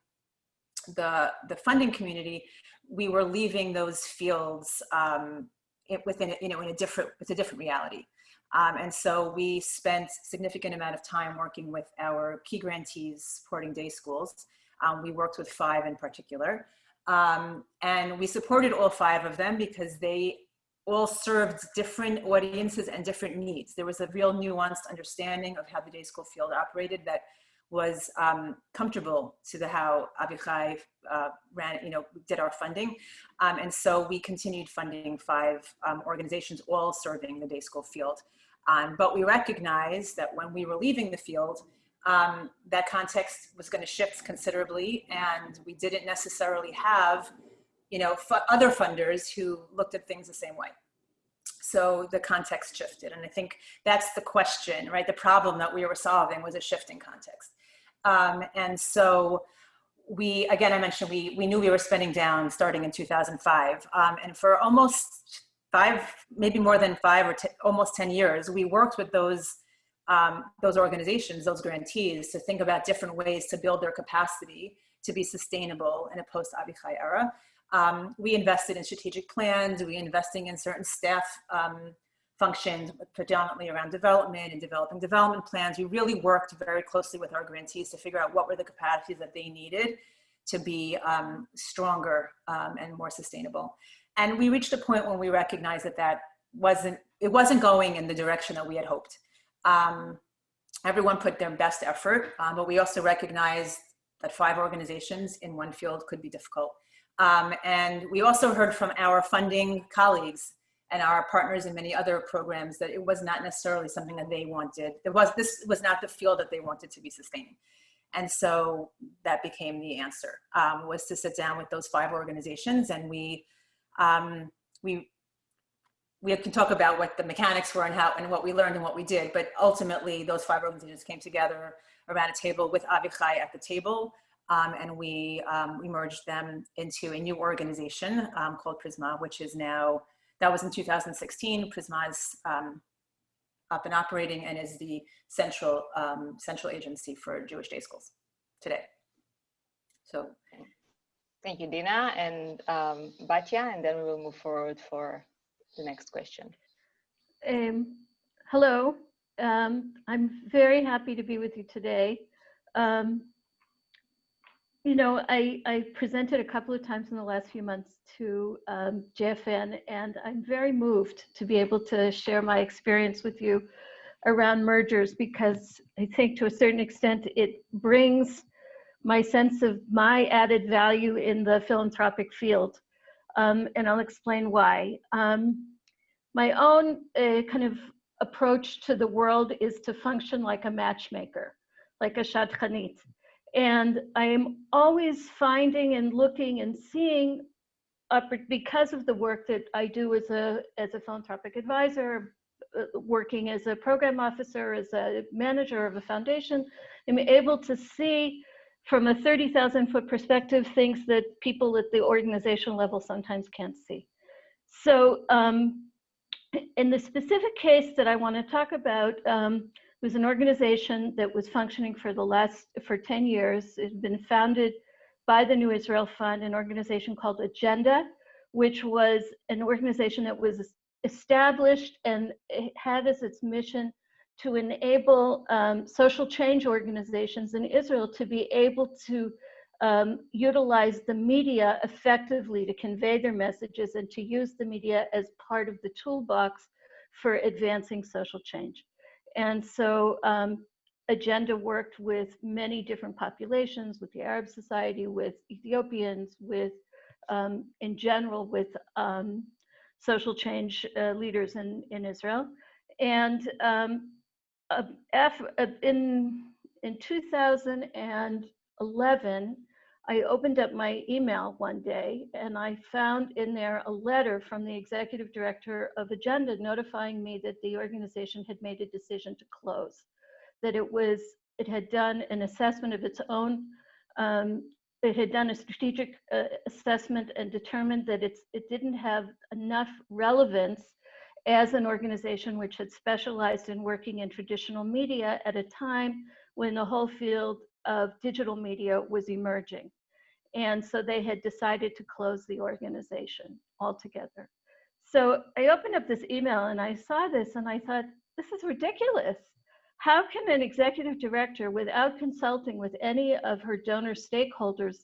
S5: the, the funding community, we were leaving those fields um, it, within, you know, in a different, it's a different reality. Um, and so we spent significant amount of time working with our key grantees supporting day schools. Um, we worked with five in particular. Um, and we supported all five of them because they all served different audiences and different needs. There was a real nuanced understanding of how the day school field operated that was um, comfortable to the how Avichai uh, ran, you know, did our funding. Um, and so we continued funding five um, organizations, all serving the day school field. Um, but we recognized that when we were leaving the field, um, that context was gonna shift considerably and we didn't necessarily have you know, other funders who looked at things the same way. So the context shifted. And I think that's the question, right? The problem that we were solving was a shifting context. Um, and so we, again, I mentioned we, we knew we were spending down starting in 2005. Um, and for almost five, maybe more than five or almost 10 years, we worked with those um, those organizations, those grantees to think about different ways to build their capacity to be sustainable in a post-Avichai era. Um, we invested in strategic plans, we investing in certain staff um, functions, predominantly around development and developing development plans. We really worked very closely with our grantees to figure out what were the capacities that they needed to be um, stronger um, and more sustainable. And we reached a point when we recognized that that wasn't, it wasn't going in the direction that we had hoped. Um, everyone put their best effort, um, but we also recognized that five organizations in one field could be difficult. Um, and we also heard from our funding colleagues and our partners in many other programs that it was not necessarily something that they wanted. There was, this was not the field that they wanted to be sustaining. And so that became the answer, um, was to sit down with those five organizations and we, um, we, we can talk about what the mechanics were and how and what we learned and what we did, but ultimately those five organizations came together around a table with Avichai at the table um, and we, um, we merged them into a new organization um, called Prizmah, which is now, that was in 2016. Prizmah is um, up and operating and is the central, um, central agency for Jewish day schools today. So.
S4: Thank you, Dina and um, Batya, and then we will move forward for the next question.
S6: hello, I'm very happy to be with you today. Um, you know, I, I presented a couple of times in the last few months to um, JFN, and I'm very moved to be able to share my experience with you around mergers because I think to a certain extent it brings my sense of my added value in the philanthropic field. Um, and I'll explain why. Um, my own uh, kind of approach to the world is to function like a matchmaker, like a shadchanit. And I am always finding and looking and seeing because of the work that I do as a, as a philanthropic advisor, uh, working as a program officer, as a manager of a foundation, I'm able to see from a 30,000 foot perspective things that people at the organizational level sometimes can't see. So um, in the specific case that I want to talk about, um, it was an organization that was functioning for the last, for 10 years. It had been founded by the New Israel Fund, an organization called Agenda, which was an organization that was established and had as its mission to enable um, social change organizations in Israel to be able to um, utilize the media effectively to convey their messages and to use the media as part of the toolbox for advancing social change. And so um, Agenda worked with many different populations, with the Arab Society, with Ethiopians, with, um, in general, with um, social change uh, leaders in, in Israel. And uh, in in 2011, I opened up my email one day and I found in there a letter from the executive director of Agenda notifying me that the organization had made a decision to close, that it was it had done an assessment of its own. Um, it had done a strategic uh, assessment and determined that it's it didn't have enough relevance as an organization which had specialized in working in traditional media at a time when the whole field of digital media was emerging. And so they had decided to close the organization altogether. So I opened up this email and I saw this and I thought, this is ridiculous. How can an executive director, without consulting with any of her donor stakeholders,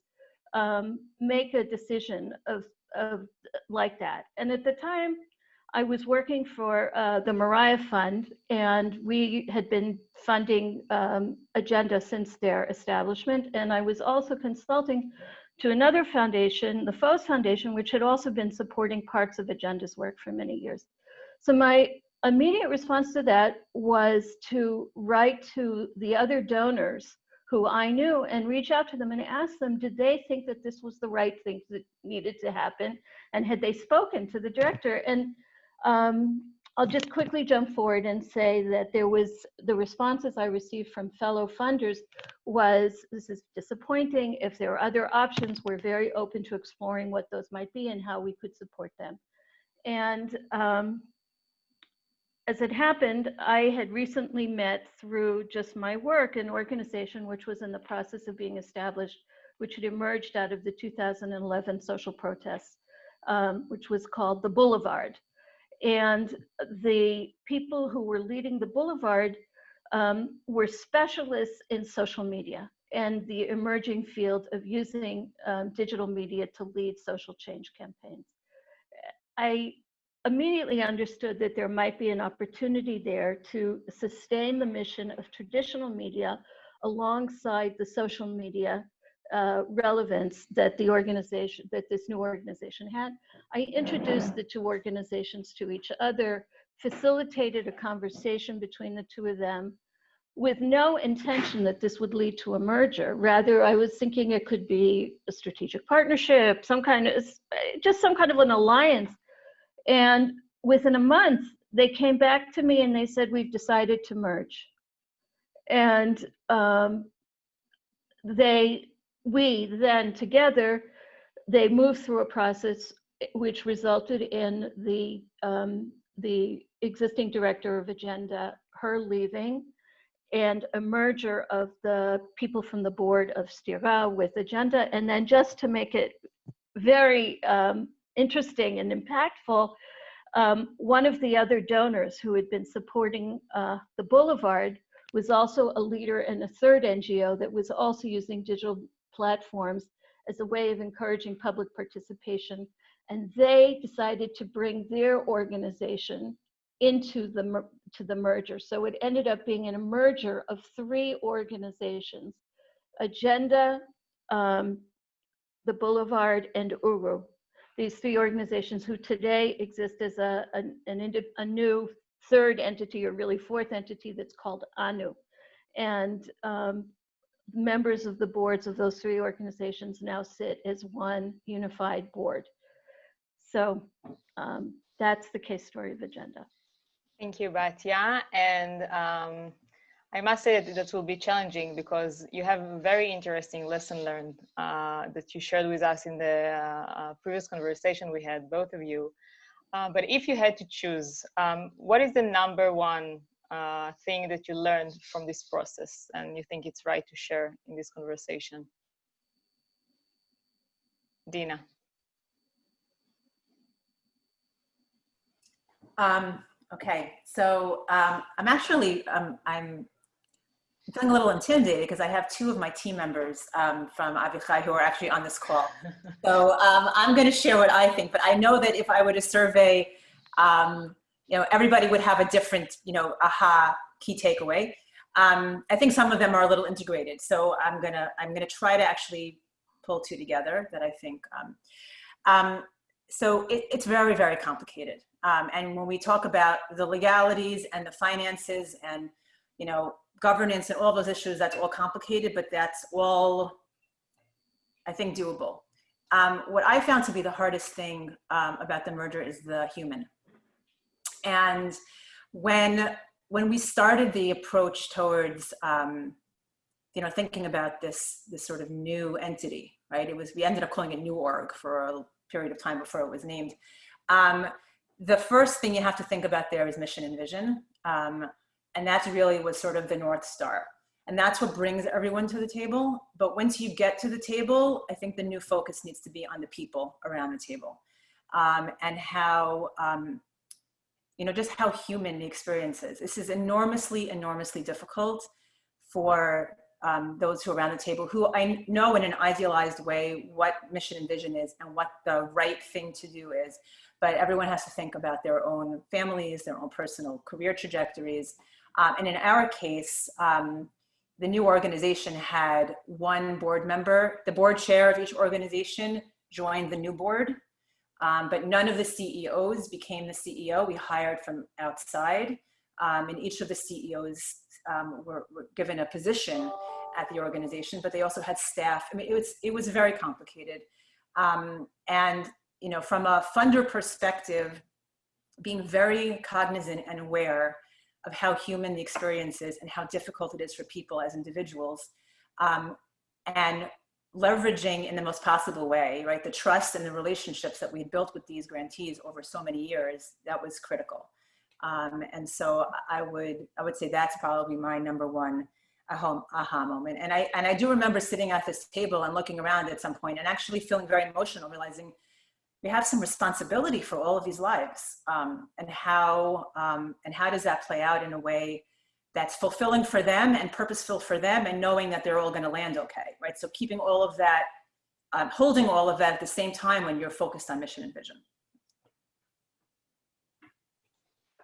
S6: um, make a decision of, of like that? And at the time, I was working for uh, the Moriah Fund, and we had been funding um, Agenda since their establishment. And I was also consulting to another foundation, the Fohs Foundation, which had also been supporting parts of Agenda's work for many years. So my immediate response to that was to write to the other donors who I knew and reach out to them and ask them, did they think that this was the right thing that needed to happen? And had they spoken to the director? And um, I'll just quickly jump forward and say that there was the responses I received from fellow funders was this is disappointing. If there are other options, we're very open to exploring what those might be and how we could support them. And um, as it happened, I had recently met through just my work an organization which was in the process of being established, which had emerged out of the 2011 social protests, um, which was called the Boulevard. And the people who were leading the Boulevard um, were specialists in social media and the emerging field of using um, digital media to lead social change campaigns. I immediately understood that there might be an opportunity there to sustain the mission of traditional media alongside the social media uh, relevance that the organization, that this new organization had. I introduced the two organizations to each other, facilitated a conversation between the two of them with no intention that this would lead to a merger. Rather, I was thinking it could be a strategic partnership, some kind of, just some kind of an alliance. And within a month, they came back to me and they said, we've decided to merge. And um, they we then together, they moved through a process which resulted in the um, the existing director of agenda, her leaving, and a merger of the people from the board of Stira with agenda. And then just to make it very um, interesting and impactful, um, one of the other donors who had been supporting uh, the Boulevard was also a leader in a third NGO that was also using digital platforms as a way of encouraging public participation. And they decided to bring their organization into the, to the merger. So it ended up being in a merger of three organizations, Agenda, um, the Boulevard, and Uru. These three organizations who today exist as a, a, an, a new third entity or really fourth entity that's called ANU. And um, members of the boards of those three organizations now sit as one unified board. So um, that's the case story of Agenda.
S4: Thank you, Batya. And um, I must say that that will be challenging because you have a very interesting lesson learned uh, that you shared with us in the uh, previous conversation we had, both of you. Uh, but if you had to choose, um, what is the number one uh, thing that you learned from this process and you think it's right to share in this conversation? Dina.
S5: Um, okay, so um, I'm actually, um, I'm feeling a little intimidated because I have two of my team members um, from Avichai who are actually on this call. so um, I'm going to share what I think, but I know that if I were to survey um, you know, everybody would have a different, you know, aha key takeaway. Um, I think some of them are a little integrated. So I'm gonna, I'm gonna try to actually pull two together that I think, um, um, so it, it's very, very complicated. Um, and when we talk about the legalities and the finances and you know, governance and all those issues, that's all complicated, but that's all, I think, doable. Um, what I found to be the hardest thing um, about the merger is the human. And when, when we started the approach towards, um, you know, thinking about this, this sort of new entity, right? It was, we ended up calling it New Org for a period of time before it was named. Um, the first thing you have to think about there is mission and vision. Um, and that's really was sort of the North Star. And that's what brings everyone to the table. But once you get to the table, I think the new focus needs to be on the people around the table um, and how, um, you know, just how human the experience is. This is enormously, enormously difficult for um, those who are around the table who I know in an idealized way what mission and vision is and what the right thing to do is. But everyone has to think about their own families, their own personal career trajectories. Um, and in our case, um, the new organization had one board member, the board chair of each organization joined the new board, um, but none of the CEOs became the CEO. We hired from outside, um, and each of the CEOs um, were, were, given a position at the organization, but they also had staff. I mean, it was, it was very complicated. Um, and, you know, from a funder perspective, being very cognizant and aware of how human the experience is and how difficult it is for people as individuals um, and leveraging in the most possible way, right? The trust and the relationships that we built with these grantees over so many years, that was critical. Um, and so I would, I would say that's probably my number one aha, aha moment. And I, and I do remember sitting at this table and looking around at some point and actually feeling very emotional, realizing we have some responsibility for all of these lives um, and how um, and how does that play out in a way that's fulfilling for them and purposeful for them and knowing that they're all going to land okay right? So keeping all of that um, holding all of that at the same time when you're focused on mission and vision.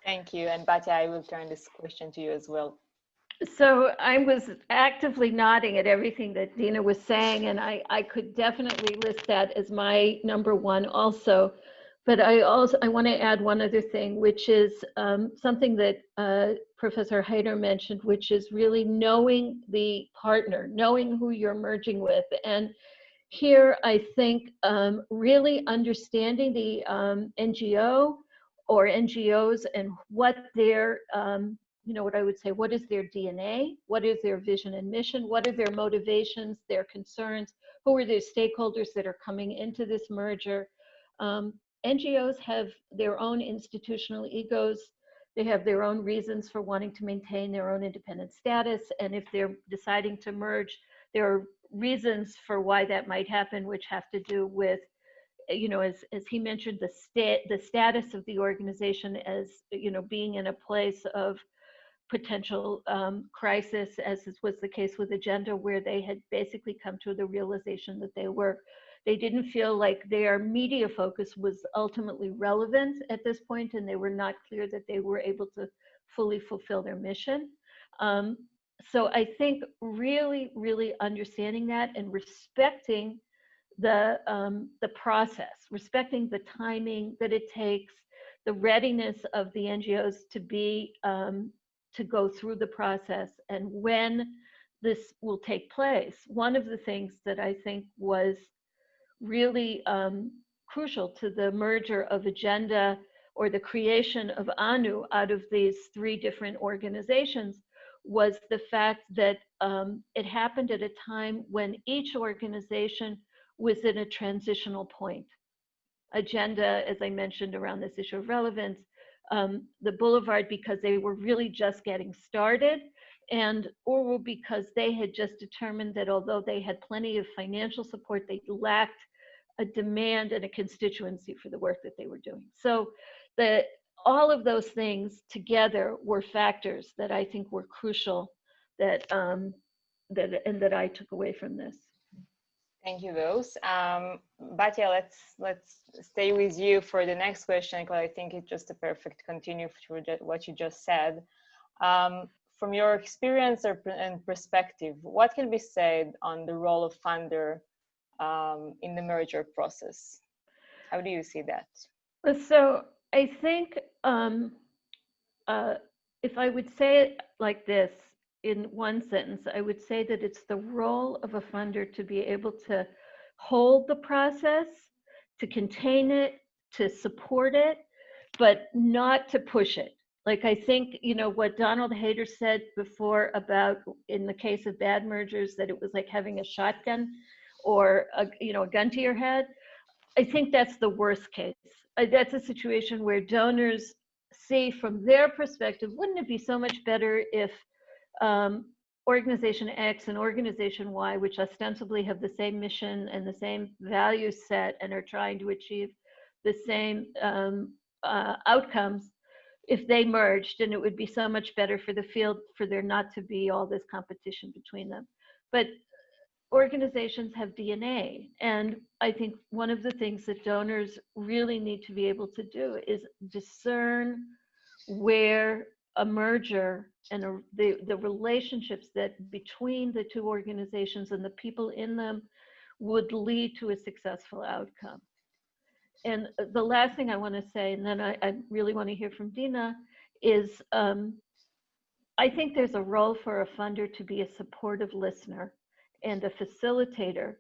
S4: Thank you and Batya, I will turn this question to you as well.
S6: So I was actively nodding at everything that Dina was saying, and I, I could definitely list that as my number one also. But I also I want to add one other thing, which is um, something that uh, Professor Haider mentioned, which is really knowing the partner, knowing who you're merging with. And here, I think um, really understanding the um, NGO or NGOs and what their um, you know, what I would say, what is their DNA? What is their vision and mission? What are their motivations, their concerns? Who are the stakeholders that are coming into this merger? Um, NGOs have their own institutional egos. They have their own reasons for wanting to maintain their own independent status. And if they're deciding to merge, there are reasons for why that might happen, which have to do with, you know, as, as he mentioned, the, state, the status of the organization as, you know, being in a place of potential um, crisis, as was the case with Agenda, where they had basically come to the realization that they were, they didn't feel like their media focus was ultimately relevant at this point, and they were not clear that they were able to fully fulfill their mission. Um, so I think really, really understanding that and respecting the um, the process, respecting the timing that it takes, the readiness of the NGOs to be um, to go through the process and when this will take place. One of the things that I think was really um, crucial to the merger of Agenda or the creation of ANU out of these three different organizations was the fact that um, it happened at a time when each organization was in a transitional point. Agenda, as I mentioned around this issue of relevance, um, the Boulevard because they were really just getting started and Orwell because they had just determined that although they had plenty of financial support, they lacked a demand and a constituency for the work that they were doing. So the, all of those things together were factors that I think were crucial that, um, that and that I took away from this.
S4: Thank you, Rose. Um, Batya, let's let's stay with you for the next question because I think it's just a perfect continue to what you just said. Um, from your experience and perspective, what can be said on the role of funder um, in the merger process? How do you see that?
S6: So I think um, uh, if I would say it like this in one sentence, I would say that it's the role of a funder to be able to hold the process, to contain it, to support it, but not to push it. Like I think, you know, what Donald Haider said before about in the case of bad mergers, that it was like having a shotgun or a, you know, a gun to your head. I think that's the worst case. Uh, That's a situation where donors see from their perspective, wouldn't it be so much better if um, organization X and organization Y, which ostensibly have the same mission and the same value set and are trying to achieve the same um, uh, outcomes, if they merged, and it would be so much better for the field for there not to be all this competition between them. But organizations have DNA. And I think one of the things that donors really need to be able to do is discern where a merger and a, the, the relationships that between the two organizations and the people in them would lead to a successful outcome. And the last thing I want to say, and then I, I really want to hear from Dina, is um, I think there's a role for a funder to be a supportive listener and a facilitator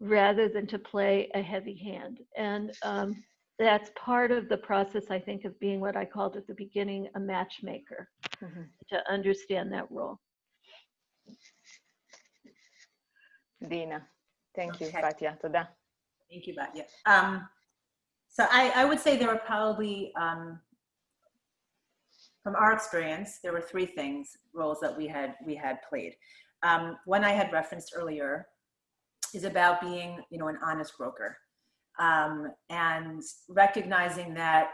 S6: rather than to play a heavy hand. And um, that's part of the process, I think, of being what I called at the beginning a matchmaker
S4: mm -hmm.
S6: to understand that role.
S4: Dina, thank
S5: okay.
S4: you, Katya.
S5: Thank you, Batya. Um, so I, I, would say there were probably, um, from our experience, there were three things, roles that we had we had played. Um, one I had referenced earlier is about being, you know, an honest broker. Um, and recognizing that,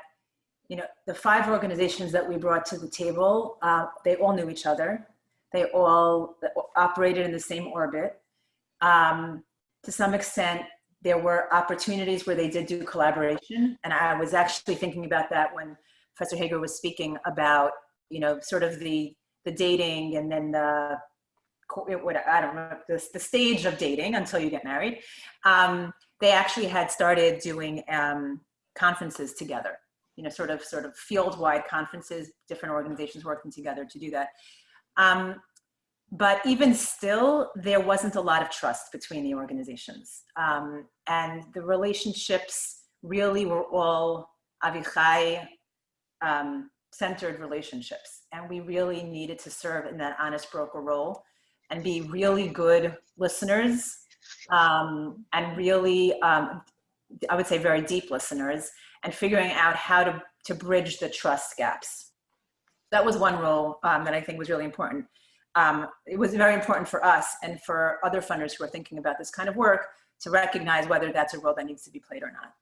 S5: you know, the five organizations that we brought to the table, uh, they all knew each other. They all operated in the same orbit. Um, to some extent, there were opportunities where they did do collaboration. And I was actually thinking about that when Professor Haider was speaking about, you know, sort of the, the dating and then the, co- what, I don't know, the, the stage of dating until you get married. Um, they actually had started doing um, conferences together, you know, sort of, sort of field-wide conferences, different organizations working together to do that. Um, but even still, there wasn't a lot of trust between the organizations. Um, and the relationships really were all Avichai um, centered relationships. And we really needed to serve in that honest broker role and be really good listeners um, and really, um, I would say very deep listeners and figuring out how to, to bridge the trust gaps. That was one role um, that I think was really important um, it was very important for us and for other funders who are thinking about this kind of work to recognize whether that's a role that needs to be played or not.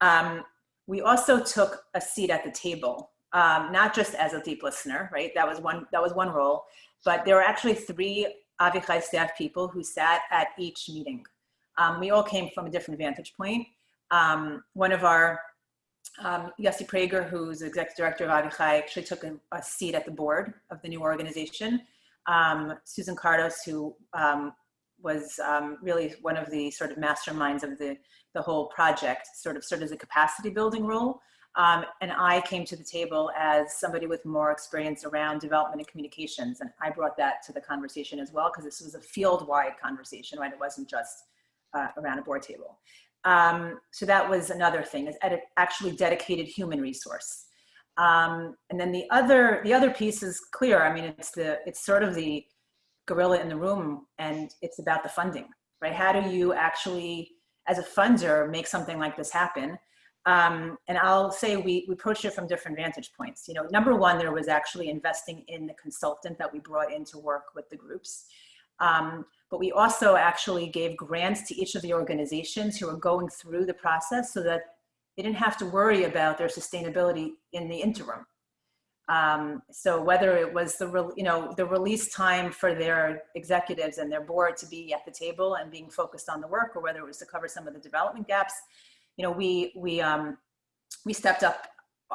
S5: Um, we also took a seat at the table, um, not just as a deep listener, right? That was one, that was one role, but there were actually three Avichai staff people who sat at each meeting. Um, we all came from a different vantage point. Um, one of our, um, Yossi Prager, who's executive director of Avichai, actually took a, a seat at the board of the new organization um, Susan Kardos, who um, was um, really one of the sort of masterminds of the, the whole project, sort of served as a capacity building role. Um, and I came to the table as somebody with more experience around development and communications. And I brought that to the conversation as well, because this was a field-wide conversation, right? It wasn't just uh, around a board table. Um, so that was another thing, is actually dedicated human resource. Um, and then the other, the other piece is clear. I mean, it's the, it's sort of the gorilla in the room and it's about the funding, right? How do you actually, as a funder, make something like this happen? Um, and I'll say we, we approached it from different vantage points. You know, number one, there was actually investing in the consultant that we brought in to work with the groups. Um, but we also actually gave grants to each of the organizations who are going through the process so that they didn't have to worry about their sustainability in the interim. Um, so whether it was the, you know, the release time for their executives and their board to be at the table and being focused on the work, or whether it was to cover some of the development gaps, you know, we, we, um, we stepped up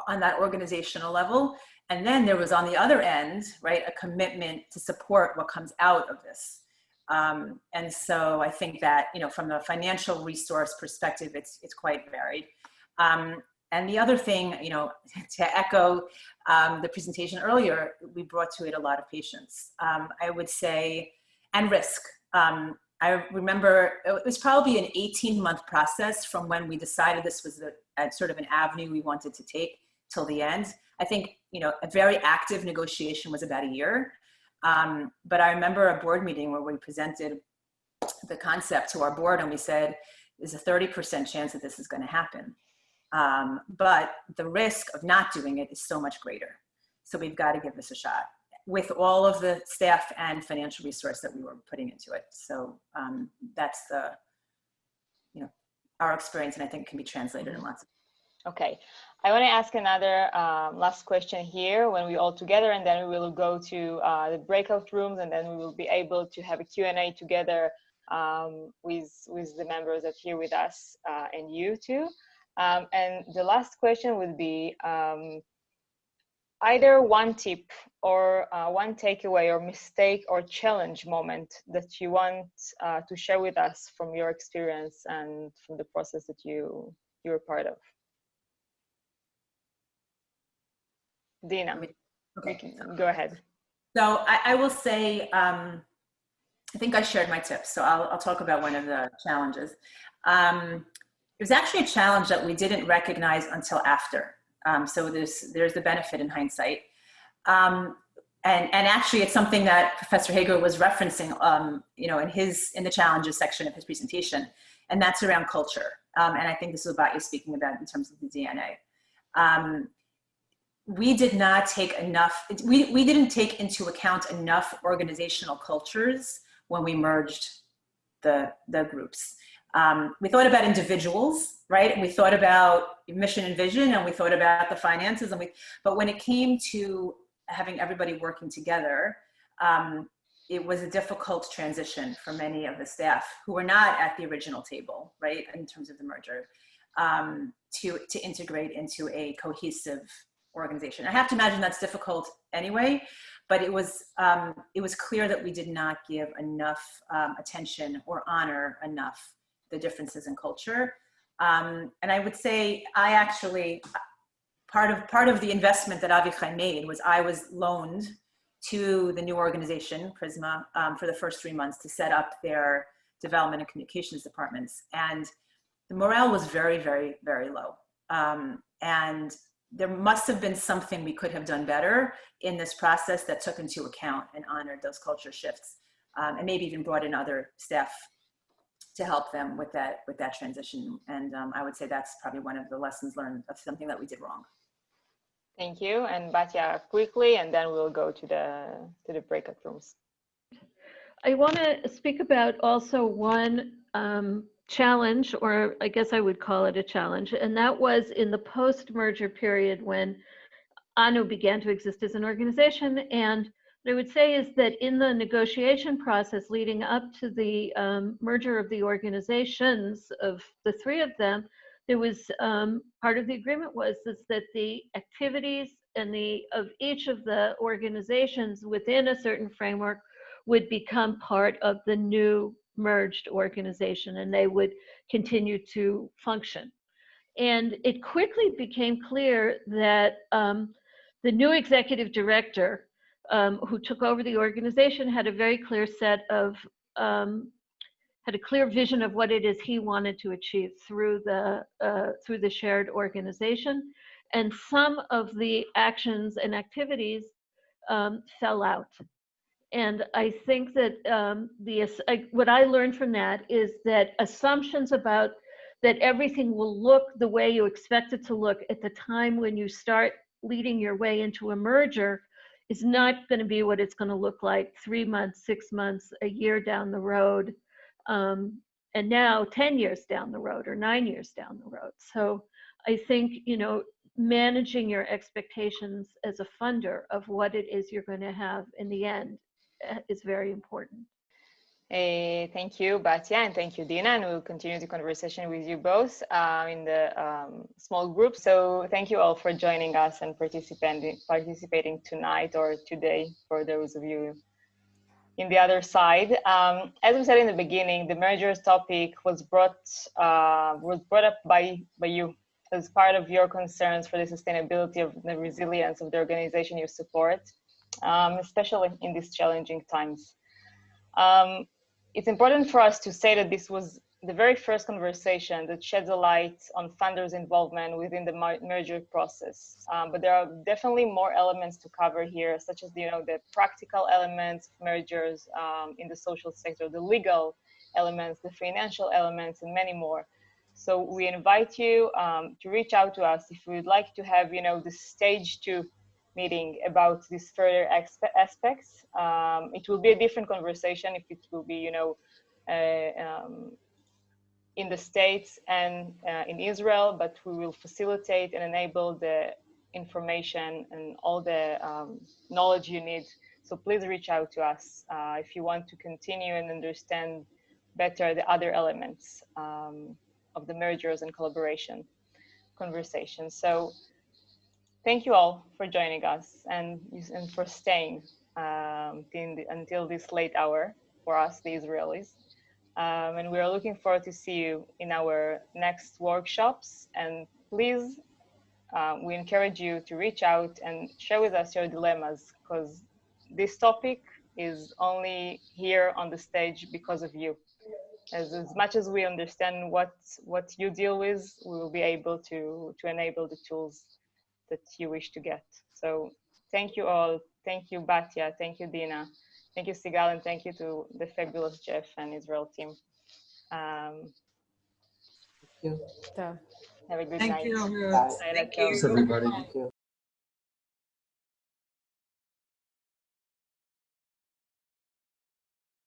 S5: on that organizational level. And then there was on the other end, right, a commitment to support what comes out of this. Um, and so I think that, you know, from a financial resource perspective, it's, it's quite varied. Um, and the other thing, you know, to echo um, the presentation earlier, we brought to it a lot of patience. Um, I would say, and risk. I remember it was probably an 18 month process from when we decided this was a, sort of an avenue we wanted to take till the end. I think, you know, a very active negotiation was about a year. Um, but I remember a board meeting where we presented the concept to our board and we said, there's a 30% chance that this is going to happen. Um, but the risk of not doing it is so much greater. So we've got to give this a shot with all of the staff and financial resource that we were putting into it. So um, that's the, you know, our experience and I think can be translated in lots of
S4: Okay, I want to ask another um, last question here when we all together and then we will go to uh, the breakout rooms and then we will be able to have a Q&A together um, with, with the members that here with us uh, and you too. Um, and the last question would be um, either one tip or uh, one takeaway or mistake or challenge moment that you want uh, to share with us from your experience and from the process that you you were part of. Dina, okay. go ahead.
S5: So I, I will say, um, I think I shared my tips, so I'll, I'll talk about one of the challenges. Um, it was actually a challenge that we didn't recognize until after. Um, so there's, there's the benefit in hindsight. Um, and, and actually it's something that Professor Hager was referencing, um, you know, in his, in the challenges section of his presentation, and that's around culture. Um, and I think this is about you speaking about in terms of the DNA. Um, we did not take enough, we, we didn't take into account enough organizational cultures when we merged the, the groups. Um, we thought about individuals, right? We thought about mission and vision and we thought about the finances and we, but when it came to having everybody working together, um, it was a difficult transition for many of the staff who were not at the original table, right? In terms of the merger, um, to, to integrate into a cohesive organization. I have to imagine that's difficult anyway, but it was, um, it was clear that we did not give enough um, attention or honor enough the differences in culture. Um, and I would say I actually, part of, part of the investment that Avichai made was I was loaned to the new organization, Prizmah, um, for the first three months to set up their development and communications departments. And the morale was very, very, very low. Um, and there must have been something we could have done better in this process that took into account and honored those culture shifts um, and maybe even brought in other staff to help them with that with that transition. And um, I would say that's probably one of the lessons learned of something that we did wrong.
S4: Thank you. And Batya, quickly, and then we'll go to the to the breakout rooms.
S6: I want to speak about also one um, challenge, or I guess I would call it a challenge, and that was in the post-merger period when ANU began to exist as an organization and what I would say is that in the negotiation process leading up to the um, merger of the organizations of the three of them, there was um, part of the agreement was is that the activities and the of each of the organizations within a certain framework would become part of the new merged organization and they would continue to function. And it quickly became clear that um, the new executive director um, who took over the organization had a very clear set of um, had a clear vision of what it is he wanted to achieve through the uh, through the shared organization, and some of the actions and activities um, fell out. And I think that um, the uh, what I learned from that is that assumptions about that everything will look the way you expect it to look at the time when you start leading your way into a merger is not going to be what it's going to look like three months, six months, a year down the road, um, and now 10 years down the road or nine years down the road. So I think, you know, managing your expectations as a funder of what it is you're going to have in the end eh, is very important.
S4: Uh, thank you, Batya, and thank you, Dina, and we'll continue the conversation with you both uh, in the um, small group. So thank you all for joining us and participating, participating tonight or today for those of you in the other side. Um, as we said in the beginning, the mergers topic was brought uh, was brought up by by you as part of your concerns for the sustainability of the resilience of the organization you support, um, especially in these challenging times. It's important for us to say that this was the very first conversation that sheds a light on funders' involvement within the merger process. Um, but there are definitely more elements to cover here, such as you know the practical elements of mergers um, in the social sector, the legal elements, the financial elements, and many more. So we invite you um, to reach out to us if you would like to have you know the stage two meeting about these further aspects. Um, it will be a different conversation if it will be you know. Uh, um, in the States and uh, in Israel, but we will facilitate and enable the information and all the um, knowledge you need. So please reach out to us uh, if you want to continue and understand better the other elements um, of the mergers and collaboration conversation. So thank you all for joining us and, and for staying um, the, until this late hour for us, the Israelis. Um, and we are looking forward to see you in our next workshops. And please, uh, we encourage you to reach out and share with us your dilemmas because this topic is only here on the stage because of you. As, as much as we understand what what you deal with, we will be able to to enable the tools that you wish to get. So thank you all. Thank you, Batya. Thank you, Dina. Thank you, Sigal, and thank you to the fabulous Jeff and Israel team. Um, thank
S7: you.
S4: have a good
S1: Thank
S4: night.
S1: you.
S7: Bye.
S4: Bye,
S8: Thank
S4: Raquel.
S8: you.
S9: Thanks, everybody.
S7: Thank you.